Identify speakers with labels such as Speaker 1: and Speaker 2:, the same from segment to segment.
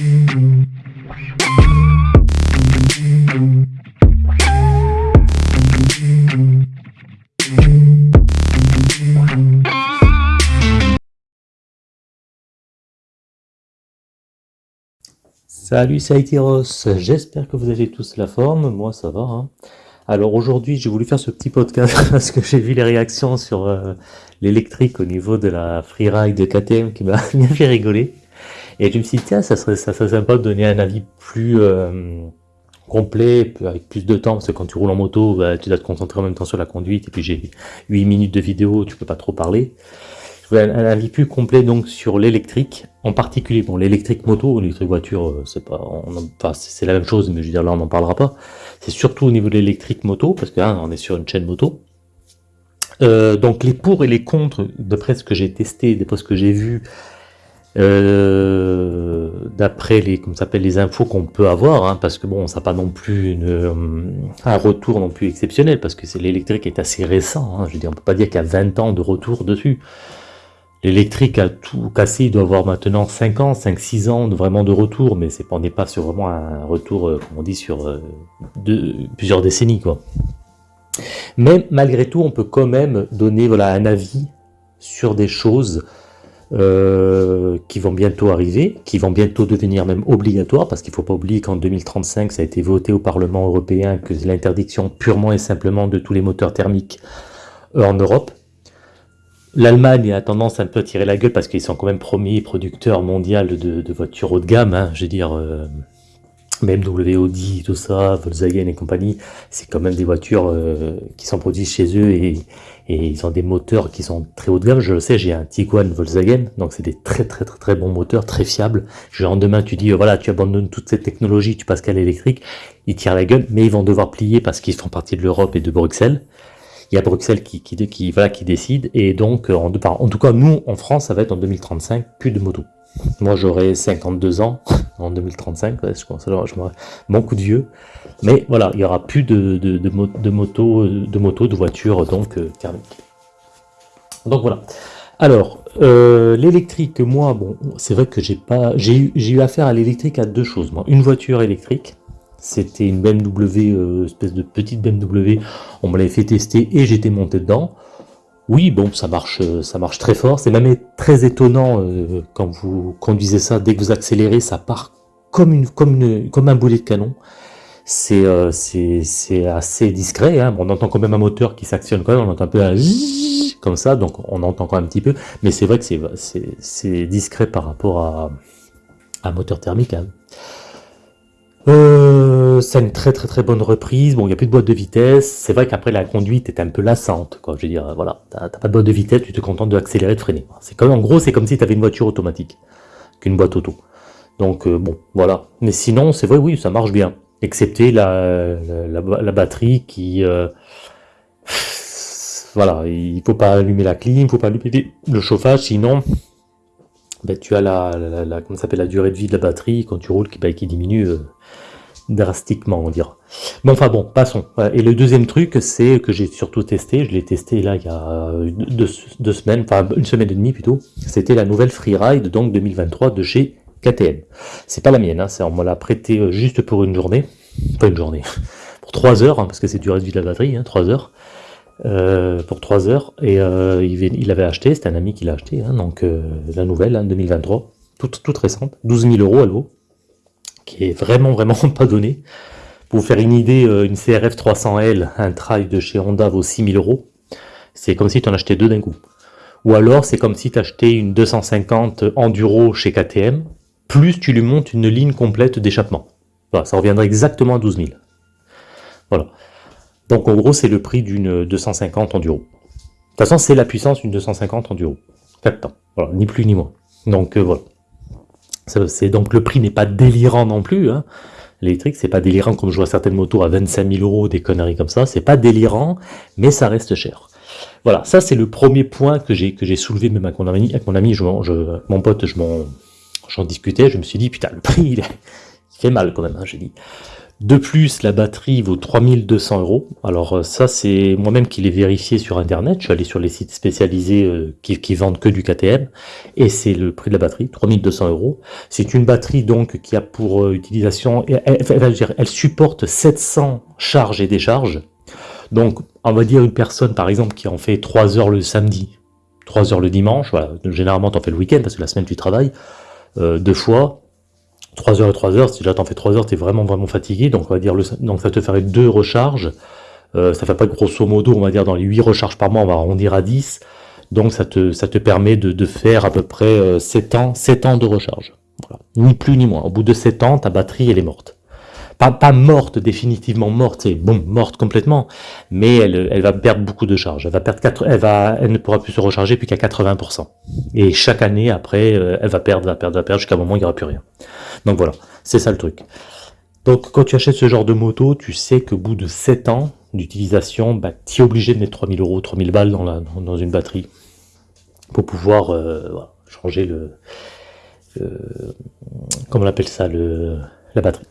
Speaker 1: Salut, c'est j'espère que vous avez tous la forme, moi ça va. Hein. Alors aujourd'hui j'ai voulu faire ce petit podcast parce que j'ai vu les réactions sur euh, l'électrique au niveau de la freeride de KTM qui m'a bien fait rigoler. Et je me suis tiens ça serait, ça serait sympa de donner un avis plus euh, complet, avec plus de temps, parce que quand tu roules en moto, bah, tu dois te concentrer en même temps sur la conduite, et puis j'ai 8 minutes de vidéo, tu peux pas trop parler un, avis plus complet donc sur l'électrique, en particulier, bon l'électrique moto, l'électrique voiture, euh, c'est pas, c'est la même chose, mais je veux dire là on n'en parlera pas. C'est surtout au niveau de l'électrique moto, parce que hein, on est sur une chaîne moto. Euh, donc les pour et les contre, d'après ce que j'ai testé, d'après ce que j'ai vu, euh, d'après les, comme les infos qu'on peut avoir, hein, parce que bon, ça n'a pas non plus une, un retour non plus exceptionnel, parce que c'est l'électrique est assez récent. Hein, je veux on peut pas dire qu'il y a 20 ans de retour dessus. L'électrique a tout cassé, il doit avoir maintenant 5 ans, 5-6 ans de, vraiment de retour, mais c'est on n'est pas sur vraiment un retour, euh, comme on dit, sur euh, plusieurs décennies. quoi. Mais malgré tout, on peut quand même donner voilà, un avis sur des choses euh, qui vont bientôt arriver, qui vont bientôt devenir même obligatoires, parce qu'il ne faut pas oublier qu'en 2035, ça a été voté au Parlement européen que l'interdiction purement et simplement de tous les moteurs thermiques en Europe. L'Allemagne a tendance à un peu tirer la gueule parce qu'ils sont quand même premiers producteurs mondial de, voitures haut de gamme. Hein. je veux dire, euh, BMW, Audi, tout ça, Volkswagen et compagnie, c'est quand même des voitures euh, qui sont produites chez eux et, ils ont des moteurs qui sont très haut de gamme. Je le sais, j'ai un Tiguan Volkswagen, donc c'est des très très très très bons moteurs, très fiables. Genre demain, tu dis, euh, voilà, tu abandonnes toute cette technologie, tu passes qu'à l'électrique, ils tirent la gueule, mais ils vont devoir plier parce qu'ils font partie de l'Europe et de Bruxelles il y a Bruxelles qui, qui, voilà, qui décide, et donc, euh, en, en tout cas, nous, en France, ça va être en 2035, plus de motos. Moi, j'aurai 52 ans en 2035, ouais, je pense, alors, je mon coup de vieux, mais voilà, il y aura plus de, de, de, motos, de, motos, de voitures, donc, euh, thermiques. Donc voilà. Alors, euh, l'électrique, moi, bon, c'est vrai que j'ai pas, j'ai eu, affaire à l'électrique à deux choses. Moi, une voiture électrique, c'était une BMW, euh, espèce de petite BMW. On me l'avait fait tester et j'étais monté dedans. Oui, bon, ça marche, ça marche très fort. C'est même très étonnant euh, quand vous conduisez ça. Dès que vous accélérez, ça part comme un boulet de canon. C'est, c'est, assez discret. Hein. On entend quand même un moteur qui s'actionne quand même. On entend un peu un comme ça, donc on entend quand même un petit peu. Mais c'est vrai que c'est, c'est, discret par rapport à un moteur thermique. Hein. Euh, c'est une très très très bonne reprise. Bon, il n'y a plus de boîte de vitesse. C'est vrai qu'après la conduite est un peu lassante. Quoi. Je veux dire, voilà, t'as pas de boîte de vitesse, tu te contentes d'accélérer, de freiner. C'est comme en gros, c'est comme si tu avais une voiture automatique qu'une boîte auto. Donc euh, bon, voilà. Mais sinon, c'est vrai, oui, ça marche bien. Excepté la, la, batterie qui... Euh, voilà, il faut pas allumer la clim, il faut pas allumer le chauffage, sinon ben, tu as la, la, comment s'appelle la durée de vie de la batterie quand tu roules qui, ben, qui diminue euh, drastiquement, on dira. Mais enfin bon, passons. Et le deuxième truc, c'est que j'ai surtout testé, je l'ai testé là il y a deux, semaines, enfin une semaine et demie plutôt, c'était la nouvelle Freeride donc 2023 de chez KTM. C'est pas la mienne, hein, on me l'a prêté euh, juste pour une journée, pas une journée, pour trois heures, hein, parce que c'est durée de vie de la batterie, hein, trois heures. Euh, pour 3 heures et euh, il, il, avait acheté, c'était un ami qui l'a acheté, hein, donc euh, la nouvelle, hein, 2023, toute, toute récente, 12 000 euros elle vaut, qui est vraiment vraiment pas donné. Pour vous faire une idée, une CRF 300L, un trail de chez Honda vaut 6 000 euros, c'est comme si tu en achetais deux d'un coup. Ou alors c'est comme si tu achetais une 250 Enduro chez KTM, plus tu lui montes une ligne complète d'échappement. Voilà, ça reviendrait exactement à 12 000. Voilà. Donc en gros, c'est le prix d'une 250 enduro. De toute façon, c'est la puissance d'une 250 enduro. 4 temps. Voilà, ni plus ni moins. Donc euh, voilà. C'est donc le prix n'est pas délirant non plus. Hein. L'électrique, c'est pas délirant comme je vois certaines motos à 25 000 euros, des conneries comme ça. C'est pas délirant, mais ça reste cher. Voilà, ça c'est le premier point que j'ai soulevé même avec mon ami, avec mon ami, je, mon pote, je m'en discutais, je me suis dit putain le prix il, fait mal quand même, hein, j'ai dit. De plus, la batterie vaut 3200 euros. Alors euh, ça, c'est moi-même qui l'ai vérifié sur Internet. Je suis allé sur les sites spécialisés euh, qui, vendent que du KTM. Et c'est le prix de la batterie, 3200 euros. C'est une batterie donc qui a pour euh, utilisation... Elle, supporte 700 charges et décharges. Donc, on va dire une personne, par exemple, qui en fait 3 heures le samedi, 3 heures le dimanche. Voilà. Généralement, tu en fais le week-end parce que la semaine, tu travailles. Deux fois, 3 heures et 3 heures, si déjà t'en fais 3 heures, t'es vraiment vraiment fatigué, donc on va dire le, donc ça te ferait deux recharges, euh, ça fait pas grosso modo, on va dire dans les 8 recharges par mois, on va arrondir à 10, donc ça te, ça te permet de, faire à peu près 7 euh, ans, 7 ans de recharge. Ni plus ni moins. Au bout de 7 ans, ta batterie elle est morte pas, morte, définitivement morte, c'est bon, morte complètement, mais elle, elle, va perdre beaucoup de charge. Elle va perdre 4, elle va, elle ne pourra plus se recharger plus qu'à 80%. Et chaque année après, euh, elle va perdre, va perdre, va perdre jusqu'à un moment il n'y aura plus rien. Donc voilà, c'est ça le truc. Donc quand tu achètes ce genre de moto, tu sais qu'au bout de 7 ans d'utilisation, bah, tu es obligé de mettre 3000 euros, 3000 balles dans, la, dans une batterie pour pouvoir euh, changer le, le, comment on appelle ça, le, la batterie.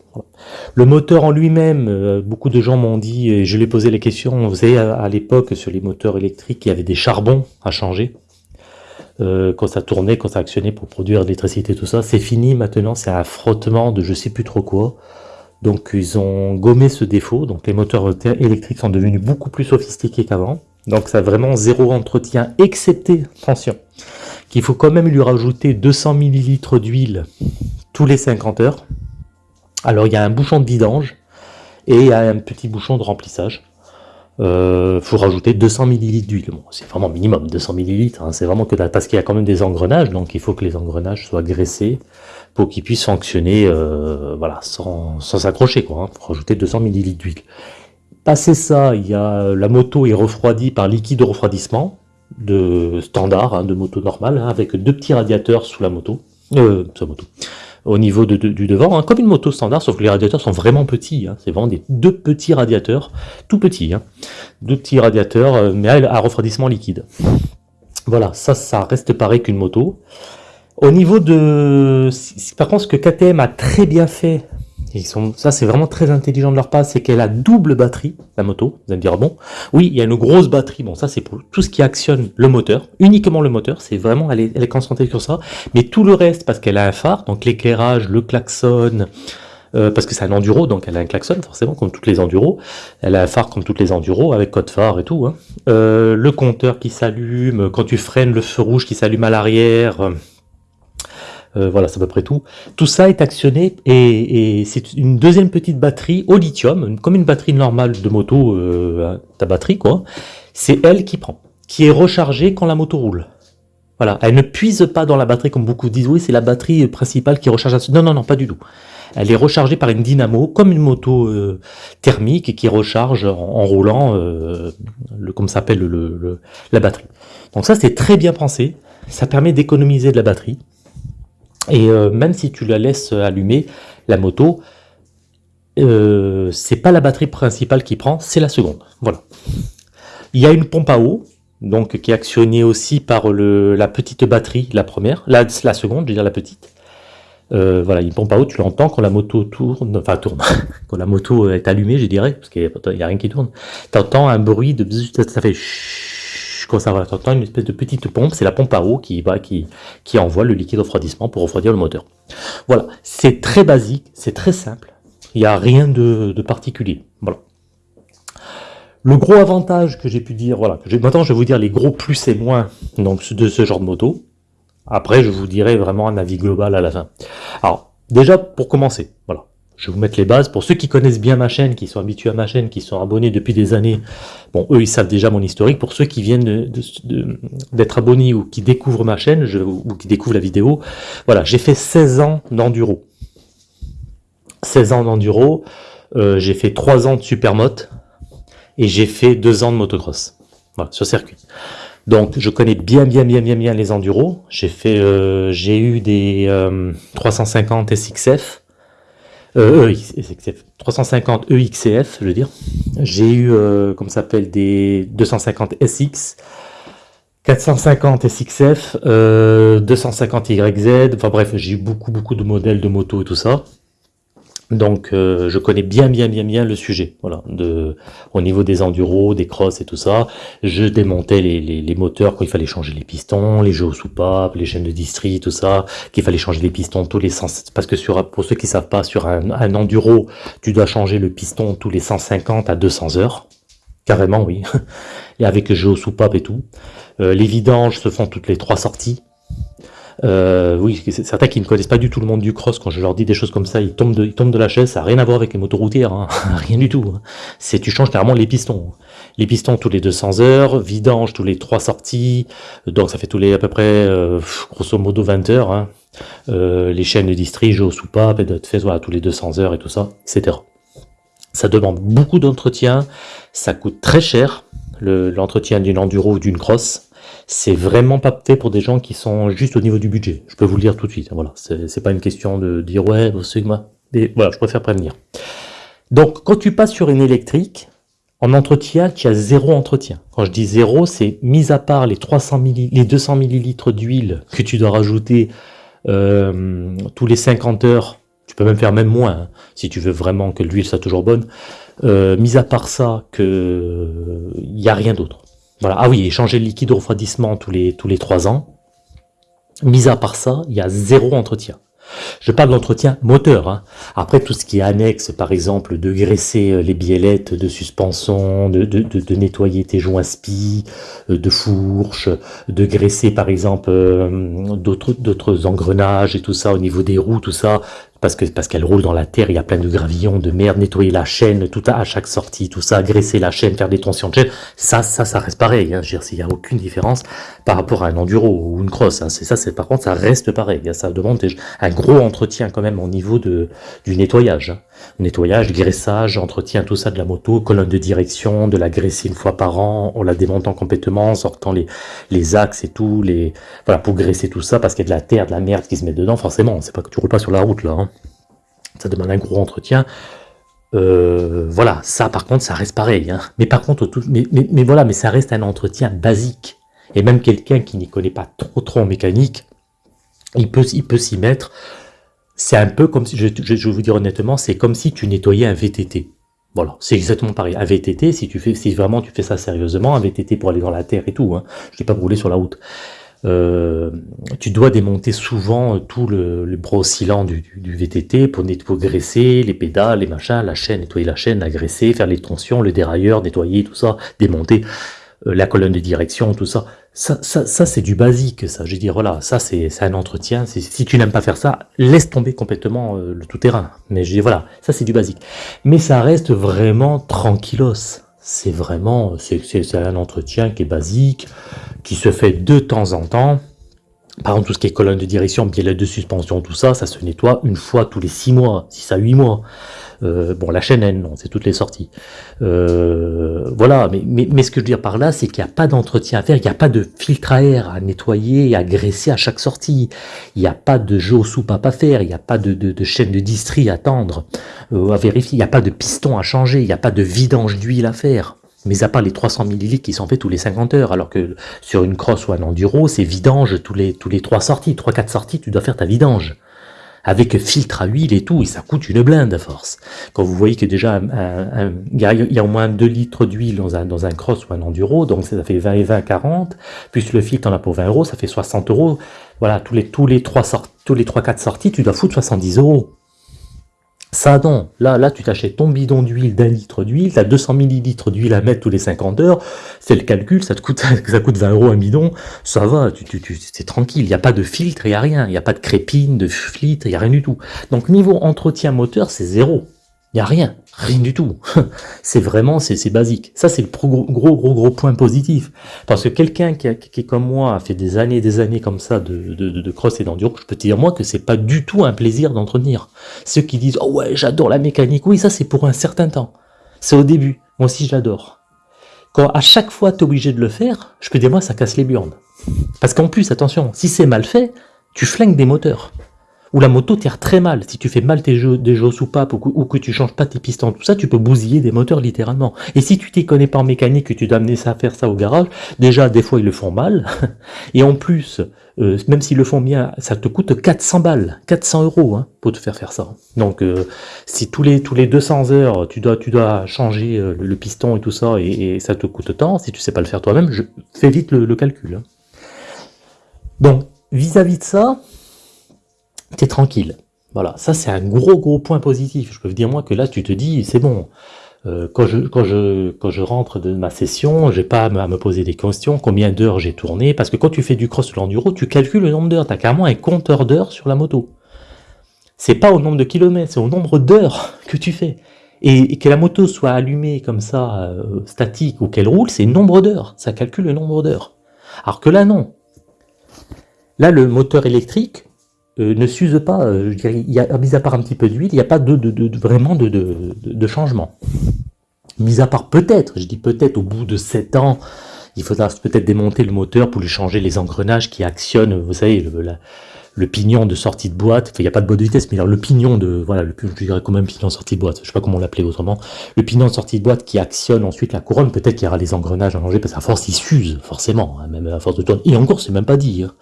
Speaker 1: Le moteur en lui-même, euh, beaucoup de gens m'ont dit, et je lui ai posé les questions, vous savez, à, l'époque, sur les moteurs électriques, il y avait des charbons à changer. Euh, quand ça tournait, quand ça actionnait pour produire l'électricité, tout ça, c'est fini maintenant, c'est un frottement de je sais plus trop quoi. Donc ils ont gommé ce défaut, donc les moteurs électriques sont devenus beaucoup plus sophistiqués qu'avant. Donc ça a vraiment zéro entretien, excepté, attention, qu'il faut quand même lui rajouter 200 ml d'huile tous les 50 heures. Alors il y a un bouchon de vidange et il y a un petit bouchon de remplissage. Il euh, faut rajouter 200 ml d'huile. C'est vraiment minimum 200 ml. Hein. c'est vraiment que parce qu'il y a quand même des engrenages, donc il faut que les engrenages soient graissés pour qu'ils puissent fonctionner, euh, voilà, sans s'accrocher quoi. Hein. faut rajouter 200 ml d'huile. Passé ça, il y a la moto est refroidie par liquide de refroidissement de standard, hein, de moto normale, avec deux petits radiateurs sous la moto, euh, sous la moto, au niveau du devant, hein, comme une moto standard, sauf que les radiateurs sont vraiment petits. Hein. c'est vraiment des deux petits radiateurs, tout petits. Hein, deux petits radiateurs, euh, mais à, refroidissement liquide. Voilà, ça, ça reste pareil qu'une moto. Au niveau de... Par contre, ce que KTM a très bien fait sont, ça, c'est vraiment très intelligent de leur part, c'est qu'elle a double batterie, la moto. Vous allez me dire, bon, oui, il y a une grosse batterie. Bon, ça, c'est pour tout ce qui actionne le moteur, uniquement le moteur. C'est vraiment, elle est, elle concentrée sur ça. Mais tout le reste, parce qu'elle a un phare, donc l'éclairage, le klaxon, euh, parce que c'est un enduro, donc elle a un klaxon, forcément, comme toutes les enduros. Elle a un phare comme toutes les enduros, avec code phare et tout. Hein. Euh, le compteur qui s'allume, quand tu freines, le feu rouge qui s'allume à l'arrière. Euh, voilà, c'est à peu près tout. Tout ça est actionné et, c'est une deuxième petite batterie au lithium, comme une batterie normale de moto, euh, ta batterie quoi. C'est elle qui prend, qui est rechargée quand la moto roule. Voilà, elle ne puise pas dans la batterie comme beaucoup disent, oui c'est la batterie principale qui recharge. Non, non, non, pas du tout. Elle est rechargée par une dynamo, comme une moto euh, thermique qui recharge en, roulant, le, comme s'appelle le, la batterie. Donc ça c'est très bien pensé, ça permet d'économiser de la batterie. Et euh, même si tu la laisses allumer, la moto, euh, c'est pas la batterie principale qui prend, c'est la seconde. Voilà. Il y a une pompe à eau, donc qui est actionnée aussi par le, la petite batterie, la première, la, seconde, je veux dire la petite. Euh, voilà, une pompe à eau, tu l'entends quand la moto tourne, enfin tourne, quand la moto est allumée, je dirais, parce qu'il n'y a, rien qui tourne. Tu entends un bruit de ça fait va, t'entends une espèce de petite pompe, c'est la pompe à eau qui envoie le liquide refroidissement pour refroidir le moteur. Voilà, c'est très basique, c'est très simple, il n'y a rien de, particulier. Voilà. Le gros avantage que j'ai pu dire, voilà, maintenant je vais vous dire les gros plus et moins donc, de ce genre de moto. Après, je vous dirai vraiment un avis global à la fin. Alors, déjà, pour commencer, voilà, je vais vous mettre les bases. Pour ceux qui connaissent bien ma chaîne, qui sont habitués à ma chaîne, qui sont abonnés depuis des années, bon, eux, ils savent déjà mon historique. Pour ceux qui viennent d'être abonnés ou qui découvrent ma chaîne, ou qui découvrent la vidéo, voilà, j'ai fait 16 ans d'enduro. 16 ans d'enduro, euh, j'ai fait 3 ans de supermote, et j'ai fait 2 ans de motocross, voilà, sur circuit. Donc, je connais bien, bien, bien, bien, bien les enduros. J'ai fait, euh, j'ai eu des 350 euh, SXF, euh, 350 EXCF, je veux dire. J'ai eu, euh, comme ça s'appelle, des 250 SX, 450 SXF, euh, 250 YZ, enfin bref, j'ai eu beaucoup, beaucoup de modèles de moto et tout ça. Donc euh, je connais bien bien bien bien le sujet, voilà, de, au niveau des enduros, des crosses et tout ça. Je démontais les, les, moteurs quand il fallait changer les pistons, les jeux aux soupapes, les chaînes de distri, tout ça, qu'il fallait changer les pistons tous les 100, parce que sur, pour ceux qui savent pas, sur un, un enduro, tu dois changer le piston tous les 150 à 200 heures, carrément oui, et avec le jeu aux soupapes et tout. Euh, les vidanges se font toutes les trois sorties, euh, oui, certains qui ne connaissent pas du tout le monde du cross, quand je leur dis des choses comme ça, ils tombent de, la chaise, ça n'a rien à voir avec les motos hein. rien du tout. Hein. C'est Tu changes carrément les pistons. Les pistons tous les 200 heures, vidange tous les trois sorties, donc ça fait tous les à peu près, euh, grosso modo 20 heures. Hein. Euh, les chaînes de distri, jeux au soupape, de fait, voilà, tous les 200 heures et tout ça, etc. Ça demande beaucoup d'entretien, ça coûte très cher, l'entretien d'une enduro ou d'une cross, c'est vraiment pas fait pour des gens qui sont juste au niveau du budget. Je peux vous le dire tout de suite. Voilà, c'est pas une question de dire ouais, moi. Mais voilà, je préfère prévenir. Donc, quand tu passes sur une électrique, en entretien, tu as zéro entretien. Quand je dis zéro, c'est mis à part les 300 les 200 millilitres d'huile que tu dois rajouter euh, tous les 50 heures. Tu peux même faire même moins hein, si tu veux vraiment que l'huile soit toujours bonne. Euh, mis à part ça, que il n'y a rien d'autre. Voilà. Ah oui, changer le liquide de refroidissement tous les, tous les 3 ans. Mis à part ça, il y a zéro entretien. Je parle d'entretien moteur. Hein. Après, tout ce qui est annexe, par exemple, de graisser euh, les biellettes de suspension, de, de, de, nettoyer tes joints spi, euh, de fourche, de graisser, par exemple, euh, d'autres engrenages et tout ça au niveau des roues, tout ça parce que parce qu'elle roule dans la terre, il y a plein de gravillons, de merde, nettoyer la chaîne, tout à, à chaque sortie, tout ça, graisser la chaîne, faire des tensions de chaîne, ça, ça, ça reste pareil. Hein, je veux dire, il n'y a aucune différence par rapport à un enduro ou une crosse. Hein, c'est ça, c'est par contre, ça reste pareil. Ça demande un gros entretien quand même au niveau de du nettoyage, hein. nettoyage, graissage, entretien, tout ça de la moto, colonne de direction, de la graisser une fois par an, en la démontant complètement, en sortant les les axes et tout, les voilà pour graisser tout ça parce qu'il y a de la terre, de la merde qui se met dedans. Forcément, c'est pas que tu roules pas sur la route là. Ça demande un gros entretien. Euh, voilà, ça par contre, ça reste pareil. Hein. Mais par contre, tout, mais, voilà, mais ça reste un entretien basique. Et même quelqu'un qui n'y connaît pas trop trop en mécanique, il peut, il peut s'y mettre. C'est un peu comme si, je, vous dire honnêtement, c'est comme si tu nettoyais un VTT. Voilà, c'est exactement pareil. Un VTT, si tu fais, si vraiment tu fais ça sérieusement, un VTT pour aller dans la terre et tout, hein, je dis pas rouler sur la route. Euh, tu dois démonter souvent tout le, le bras oscillant du, du, VTT pour, nettoyer, graisser les pédales, les machins, la chaîne, nettoyer la chaîne, la graisser, faire les tensions, le dérailleur, nettoyer tout ça, démonter euh, la colonne de direction, tout ça. Ça, ça, ça c'est du basique, ça. Je veux dire, voilà, ça c'est un entretien. Si tu n'aimes pas faire ça, laisse tomber complètement euh, le tout-terrain. Mais je dis, voilà, ça c'est du basique. Mais ça reste vraiment tranquillos c'est vraiment, c'est un entretien qui est basique, qui se fait de temps en temps. Par exemple, tout ce qui est colonne de direction, biellette de suspension, tout ça, ça se nettoie une fois tous les 6 mois, 6 à 8 mois. Euh, bon, la chaîne N, non, c'est toutes les sorties. Euh, voilà, mais, ce que je veux dire par là, c'est qu'il n'y a pas d'entretien à faire, il n'y a pas de filtre à air à nettoyer et à graisser à chaque sortie. Il n'y a pas de jeu au soupape à faire, il n'y a pas de, de, de, chaîne de distri à tendre, euh, à vérifier, il n'y a pas de piston à changer, il n'y a pas de vidange d'huile à faire. Mais à part les 300 ml qui sont faits tous les 50 heures, alors que sur une crosse ou un enduro, c'est vidange tous les, tous les 3 sorties, 3-4 sorties, tu dois faire ta vidange avec filtre à huile et tout, et ça coûte une blinde à force. Quand vous voyez que déjà, il y, a au moins 2 litres d'huile dans un, dans un cross ou un enduro, donc ça fait 20 et 20, 40, plus le filtre en a pour 20 euros, ça fait 60 euros. Voilà, tous les, tous les 3 tous les 3-4 sorties, tu dois foutre 70 euros. Ça non, là, là tu t'achètes ton bidon d'huile d'un litre d'huile, tu as 200 millilitres d'huile à mettre tous les 50 heures, c'est le calcul, ça te coûte ça coûte 20 euros un bidon, ça va, tu, tu, tu c'est tranquille, il n'y a pas de filtre, il n'y a rien, il n'y a pas de crépine, de filtre, il n'y a rien du tout. Donc niveau entretien moteur, c'est zéro. Il n'y a rien, rien du tout. c'est vraiment, c'est basique. Ça, c'est le gros, gros, gros, gros point positif. Parce que quelqu'un qui, qui, comme moi, a fait des années et des années comme ça de, de, de, cross et d'enduro, je peux te dire, moi, que c'est pas du tout un plaisir d'entretenir. Ceux qui disent, oh ouais, j'adore la mécanique. Oui, ça, c'est pour un certain temps. C'est au début. Moi aussi, j'adore. Quand à chaque fois, tu es obligé de le faire, je peux dire, moi, ça casse les burnes. Parce qu'en plus, attention, si c'est mal fait, tu flingues des moteurs où la moto tire très mal. Si tu fais mal tes jeux, des jeux soupapes ou, ou que tu changes pas tes pistons, tout ça, tu peux bousiller des moteurs littéralement. Et si tu t'y connais pas en mécanique, que tu dois amener ça à faire ça au garage, déjà des fois ils le font mal, et en plus euh, même s'ils le font bien, ça te coûte 400 balles, 400 euros hein, pour te faire faire ça. Donc, euh, si tous les tous les 200 heures, tu dois tu dois changer euh, le, piston et tout ça, et, ça te coûte tant, si tu sais pas le faire toi-même, fais vite le, calcul. Hein. Donc, vis-à-vis de ça, tu es tranquille. Voilà, ça c'est un gros gros point positif. Je peux vous dire moi que là, tu te dis, c'est bon, euh, quand, je, quand, je, quand je rentre de ma session, j'ai pas à me, poser des questions, combien d'heures j'ai tourné, parce que quand tu fais du cross l'enduro, tu calcules le nombre d'heures, tu as carrément un compteur d'heures sur la moto. C'est pas au nombre de kilomètres, c'est au nombre d'heures que tu fais. Et, que la moto soit allumée comme ça, euh, statique, ou qu'elle roule, c'est nombre d'heures, ça calcule le nombre d'heures. Alors que là, non. Là, le moteur électrique, euh, ne s'use pas, euh, je il y a, mis à part un petit peu d'huile, il n'y a pas de, vraiment de, changement. Mis à part peut-être, je dis peut-être au bout de 7 ans, il faudra peut-être démonter le moteur pour lui changer les engrenages qui actionnent, vous savez, le, le pignon de sortie de boîte, il n'y a pas de boîte de vitesse, mais le pignon de, voilà, le, je dirais quand même pignon sortie de boîte, je sais pas comment l'appeler autrement, le pignon de sortie de boîte qui actionne ensuite la couronne, peut-être qu'il y aura les engrenages à changer, parce qu'à force il s'use, forcément, hein, même à force de tourner, et encore c'est même pas dit, hein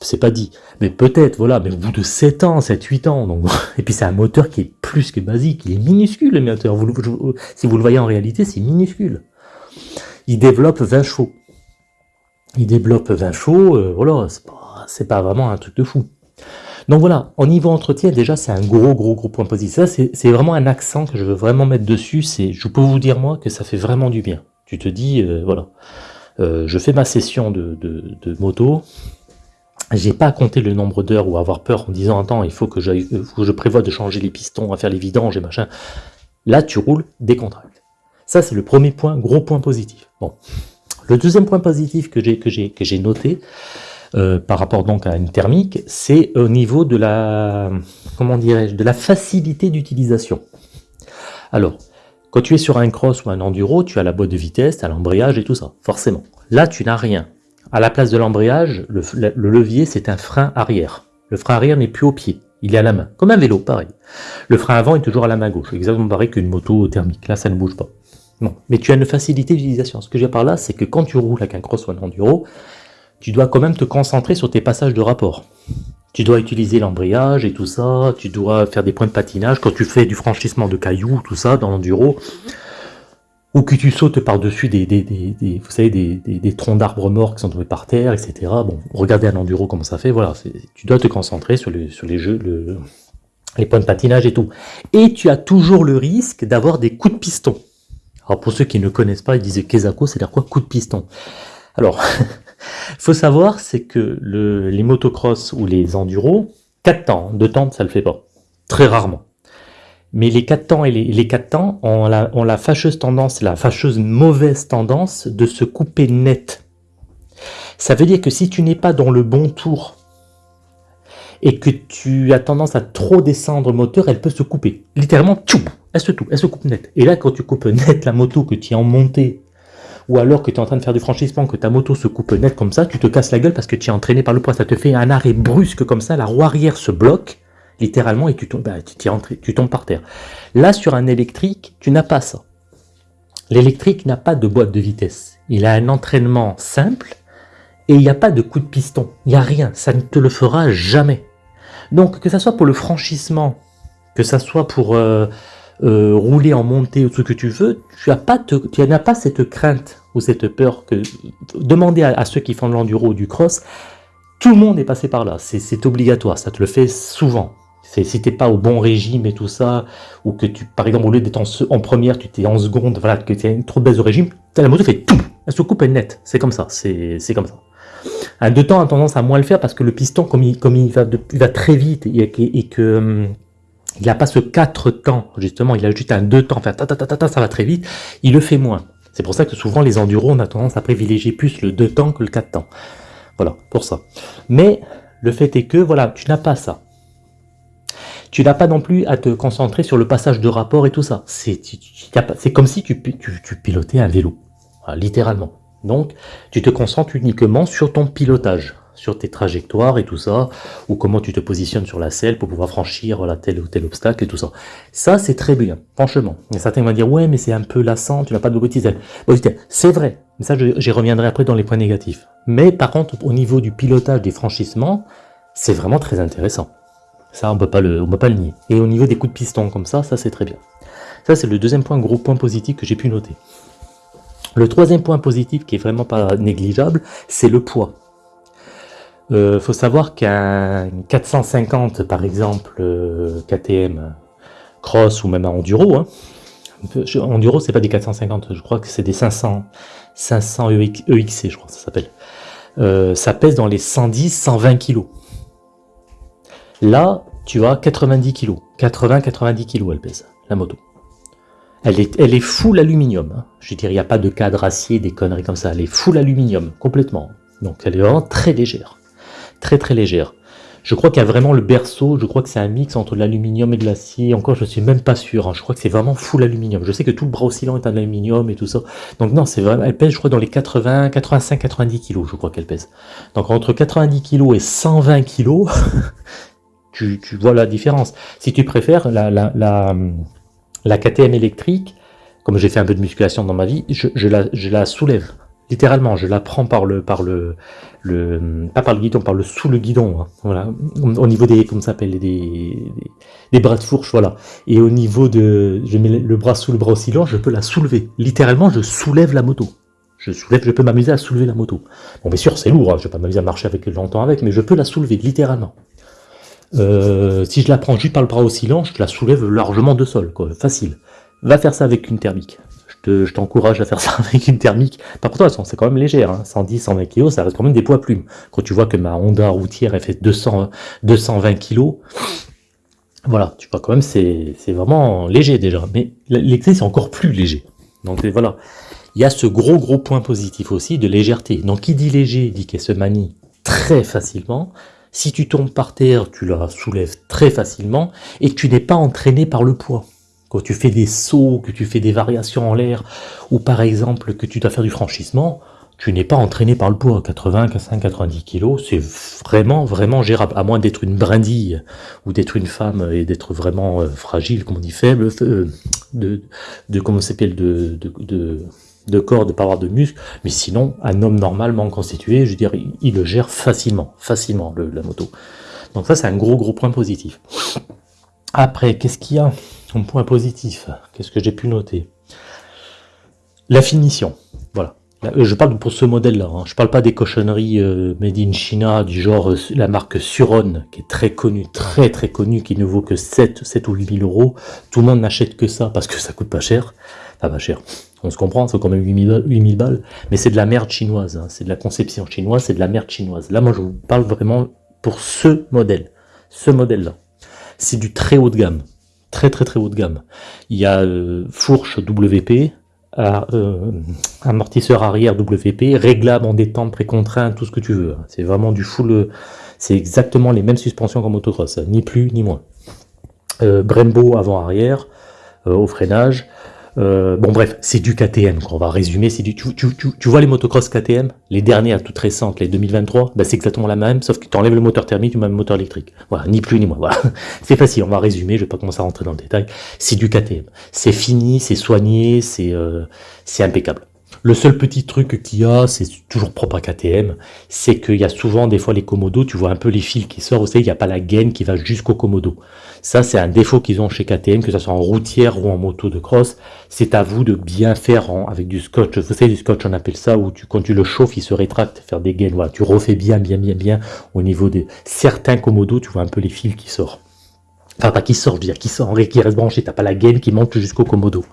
Speaker 1: c'est pas dit. Mais peut-être, voilà, mais au bout de 7 ans, 7, 8 ans, donc, et puis c'est un moteur qui est plus que basique, il est minuscule le moteur, si vous le voyez en réalité, c'est minuscule. Il développe 20 chevaux. Il développe 20 chevaux, euh, voilà, c'est pas, pas vraiment un truc de fou. Donc voilà, au niveau entretien, déjà, c'est un gros, gros, gros point positif. Ça, c'est vraiment un accent que je veux vraiment mettre dessus. Je peux vous dire, moi, que ça fait vraiment du bien. Tu te dis, euh, voilà, euh, je fais ma session de, de moto, j'ai pas à compter le nombre d'heures ou avoir peur en disant attends il faut que, je prévois de changer les pistons, à faire les vidanges et machin. Là tu roules décontracté. Ça c'est le premier point, gros point positif. Bon. Le deuxième point positif que j'ai que j'ai que j'ai noté euh, par rapport donc à une thermique, c'est au niveau de la comment dirais-je de la facilité d'utilisation. Alors quand tu es sur un cross ou un enduro, tu as la boîte de vitesse, tu as l'embrayage et tout ça, forcément. Là, tu n'as rien. À la place de l'embrayage, le, levier, c'est un frein arrière. Le frein arrière n'est plus au pied, il est à la main, comme un vélo, pareil. Le frein avant est toujours à la main gauche, exactement pareil qu'une moto thermique, là ça ne bouge pas. Non, mais tu as une facilité d'utilisation. Ce que j'ai par là, c'est que quand tu roules avec un cross ou un enduro, tu dois quand même te concentrer sur tes passages de rapport. Tu dois utiliser l'embrayage et tout ça, tu dois faire des points de patinage. Quand tu fais du franchissement de cailloux, tout ça, dans l'enduro, ou que tu sautes par-dessus des, des, des, vous savez, des, des troncs d'arbres morts qui sont tombés par terre, etc. Bon, regardez un enduro comment ça fait, voilà, tu dois te concentrer sur, les, sur les jeux, le, les points de patinage et tout. Et tu as toujours le risque d'avoir des coups de piston. Alors pour ceux qui ne connaissent pas, ils disent Kezako, c'est-à-dire quoi coup de piston? Alors, faut savoir, c'est que le, les motocross ou les enduros, 4 temps, 2 temps, ça le fait pas. Très rarement. Mais les 4 temps et les, les 4 temps ont la, fâcheuse tendance, la fâcheuse mauvaise tendance de se couper net. Ça veut dire que si tu n'es pas dans le bon tour et que tu as tendance à trop descendre moteur, elle peut se couper. Littéralement, elle se, elle se coupe net. Et là, quand tu coupes net la moto que tu es en montée, ou alors que tu es en train de faire du franchissement, que ta moto se coupe net comme ça, tu te casses la gueule parce que tu es entraîné par le poids. Ça te fait un arrêt brusque comme ça, la roue arrière se bloque, littéralement, et tu tombes, bah, tu, tu tombes par terre. Là, sur un électrique, tu n'as pas ça. L'électrique n'a pas de boîte de vitesse. Il a un entraînement simple et il n'y a pas de coup de piston. Il n'y a rien. Ça ne te le fera jamais. Donc, que ça soit pour le franchissement, que ça soit pour euh, euh, rouler en montée ou ce que tu veux, tu n'as pas, pas cette crainte ou cette peur que... Demandez à ceux qui font de l'enduro ou du cross, tout le monde est passé par là. C'est obligatoire. Ça te le fait souvent. Si t'es pas au bon régime et tout ça, ou que tu, par exemple, au lieu d'être en, première, tu t'es en seconde, voilà, que une trop de baisse de régime, la moto fait tout, elle se coupe, elle net. C'est comme ça, c'est comme ça. Un deux temps a tendance à moins le faire parce que le piston, comme il, comme il, va, il va très vite et, que hum, il n'a pas ce quatre temps, justement, il a juste un deux temps, enfin, ta, ta, ta, ta, ça va très vite, il le fait moins. C'est pour ça que souvent les enduros, on a tendance à privilégier plus le deux temps que le quatre temps. Voilà, pour ça. Mais le fait est que, voilà, tu n'as pas ça. Tu n'as pas non plus à te concentrer sur le passage de rapport et tout ça. C'est comme si tu, pilotais un vélo, littéralement. Donc, tu te concentres uniquement sur ton pilotage, sur tes trajectoires et tout ça, ou comment tu te positionnes sur la selle pour pouvoir franchir la tel ou tel obstacle et tout ça. Ça, c'est très bien, franchement. Et certains vont dire, ouais, mais c'est un peu lassant, tu n'as pas de mobilité. C'est vrai, mais ça, j'y reviendrai après dans les points négatifs. Mais par contre, au niveau du pilotage des franchissements, c'est vraiment très intéressant. Ça, on ne peut pas le nier. Et au niveau des coups de piston comme ça, ça c'est très bien. Ça, c'est le deuxième point, gros point positif que j'ai pu noter. Le troisième point positif qui est vraiment pas négligeable, c'est le poids. Il euh, faut savoir qu'un 450 par exemple euh, KTM cross ou même un enduro, hein, enduro c'est pas des 450, je crois que c'est des 500, 500 EXC je crois que ça s'appelle. Euh, ça pèse dans les 110-120 kg. Là, tu as 90 kg, 80-90 kg elle pèse, la moto. Elle est, elle est full aluminium. Hein. Je veux dire, il n'y a pas de cadre acier, des conneries comme ça. Elle est full aluminium, complètement. Donc elle est vraiment très légère. Très très légère. Je crois qu'il y a vraiment le berceau, je crois que c'est un mix entre l'aluminium et de l'acier. Encore, je suis même pas sûr. Hein. Je crois que c'est vraiment full aluminium. Je sais que tout le bras oscillant est en aluminium et tout ça. Donc non, c'est vraiment. Elle pèse, je crois, dans les 80, 85, 90 kg, je crois qu'elle pèse. Donc entre 90 kg et 120 kg, tu, vois la différence. Si tu préfères, la, la, la, la KTM électrique, comme j'ai fait un peu de musculation dans ma vie, je, la, soulève. Littéralement, je la prends par le, par le, le pas par le guidon, par le sous le guidon, hein, voilà, au niveau des, comment s'appelle, des, des, bras de fourche, voilà. Et au niveau de, je mets le bras sous le bras oscillant, je peux la soulever. Littéralement, je soulève la moto. Je soulève, je peux m'amuser à soulever la moto. Bon, bien sûr, c'est lourd, hein, je vais pas m'amuser à marcher avec longtemps avec, mais je peux la soulever, littéralement. Euh, si je la prends juste par le bras oscillant, je la soulève largement de sol, quoi, facile. Va faire ça avec une thermique. Je t'encourage à faire ça avec une thermique. Par contre, c'est quand même léger, hein. 110, 120 kg, ça reste quand même des poids plumes. Quand tu vois que ma Honda routière, elle fait 200, 220 kg, voilà, tu vois quand même, c'est vraiment léger déjà. Mais l'excès, c'est encore plus léger. Donc voilà, il y a ce gros gros point positif aussi de légèreté. Donc qui dit léger, dit qu'elle se manie très facilement, si tu tombes par terre, tu la soulèves très facilement et tu n'es pas entraîné par le poids. Quand tu fais des sauts, que tu fais des variations en l'air, ou par exemple que tu dois faire du franchissement, tu n'es pas entraîné par le poids. 80, 90 kg, c'est vraiment, vraiment gérable. À moins d'être une brindille, ou d'être une femme et d'être vraiment euh, fragile, comme on dit, faible, euh, de, de, comment s'appelle, de corps, de pas avoir de muscles, mais sinon, un homme normalement constitué, je veux dire, il, le gère facilement, facilement, le, la moto. Donc ça, c'est un gros, gros point positif. Après, qu'est-ce qu'il y a comme point positif? Qu'est-ce que j'ai pu noter? La finition, voilà. Je parle pour ce modèle-là, hein. je parle pas des cochonneries euh, made in China, du genre euh, la marque Suron, qui est très connue, très très connue, qui ne vaut que 7, 7 ou 8 000 euros. Tout le monde n'achète que ça parce que ça coûte pas cher. Pas cher. On se comprend, c'est quand même 8000 balles, mais c'est de la merde chinoise, hein. c'est de la conception chinoise, c'est de la merde chinoise. Là, moi, je vous parle vraiment pour ce modèle, ce modèle-là. C'est du très haut de gamme, très très très haut de gamme. Il y a euh, fourche WP, euh, amortisseur arrière WP, réglable en détente, précontraint, tout ce que tu veux. Hein. C'est vraiment du full, c'est exactement les mêmes suspensions qu'en motocross, ni plus ni moins. Euh, Brembo avant-arrière, au freinage, euh, bon bref, c'est du KTM, on va résumer, c'est du, tu, tu, tu, vois les motocross KTM, les dernières toutes récentes, les 2023, bah c'est exactement la même, sauf que tu enlèves le moteur thermique, tu mets le moteur électrique. Voilà, ni plus ni moins, voilà. C'est facile, on va résumer, je vais pas commencer à rentrer dans le détail. C'est du KTM. C'est fini, c'est soigné, c'est euh, impeccable. Le seul petit truc qu'il y a, c'est toujours propre à KTM, c'est qu'il y a souvent des fois les commodos, tu vois un peu les fils qui sortent, vous savez, il n'y a pas la gaine qui va jusqu'au commodo. Ça, c'est un défaut qu'ils ont chez KTM, que ce soit en routière ou en moto de cross. C'est à vous de bien faire avec du scotch. Vous savez, du scotch, on appelle ça, où tu, quand tu le chauffes, il se rétracte, faire des gaines. Voilà, tu refais bien, bien, bien, bien au niveau de certains commodos, tu vois un peu les fils qui sortent. Enfin, pas qui sortent, je veux dire, qui, sortent, qui restent branchés. T'as pas la gaine qui monte jusqu'au commodo.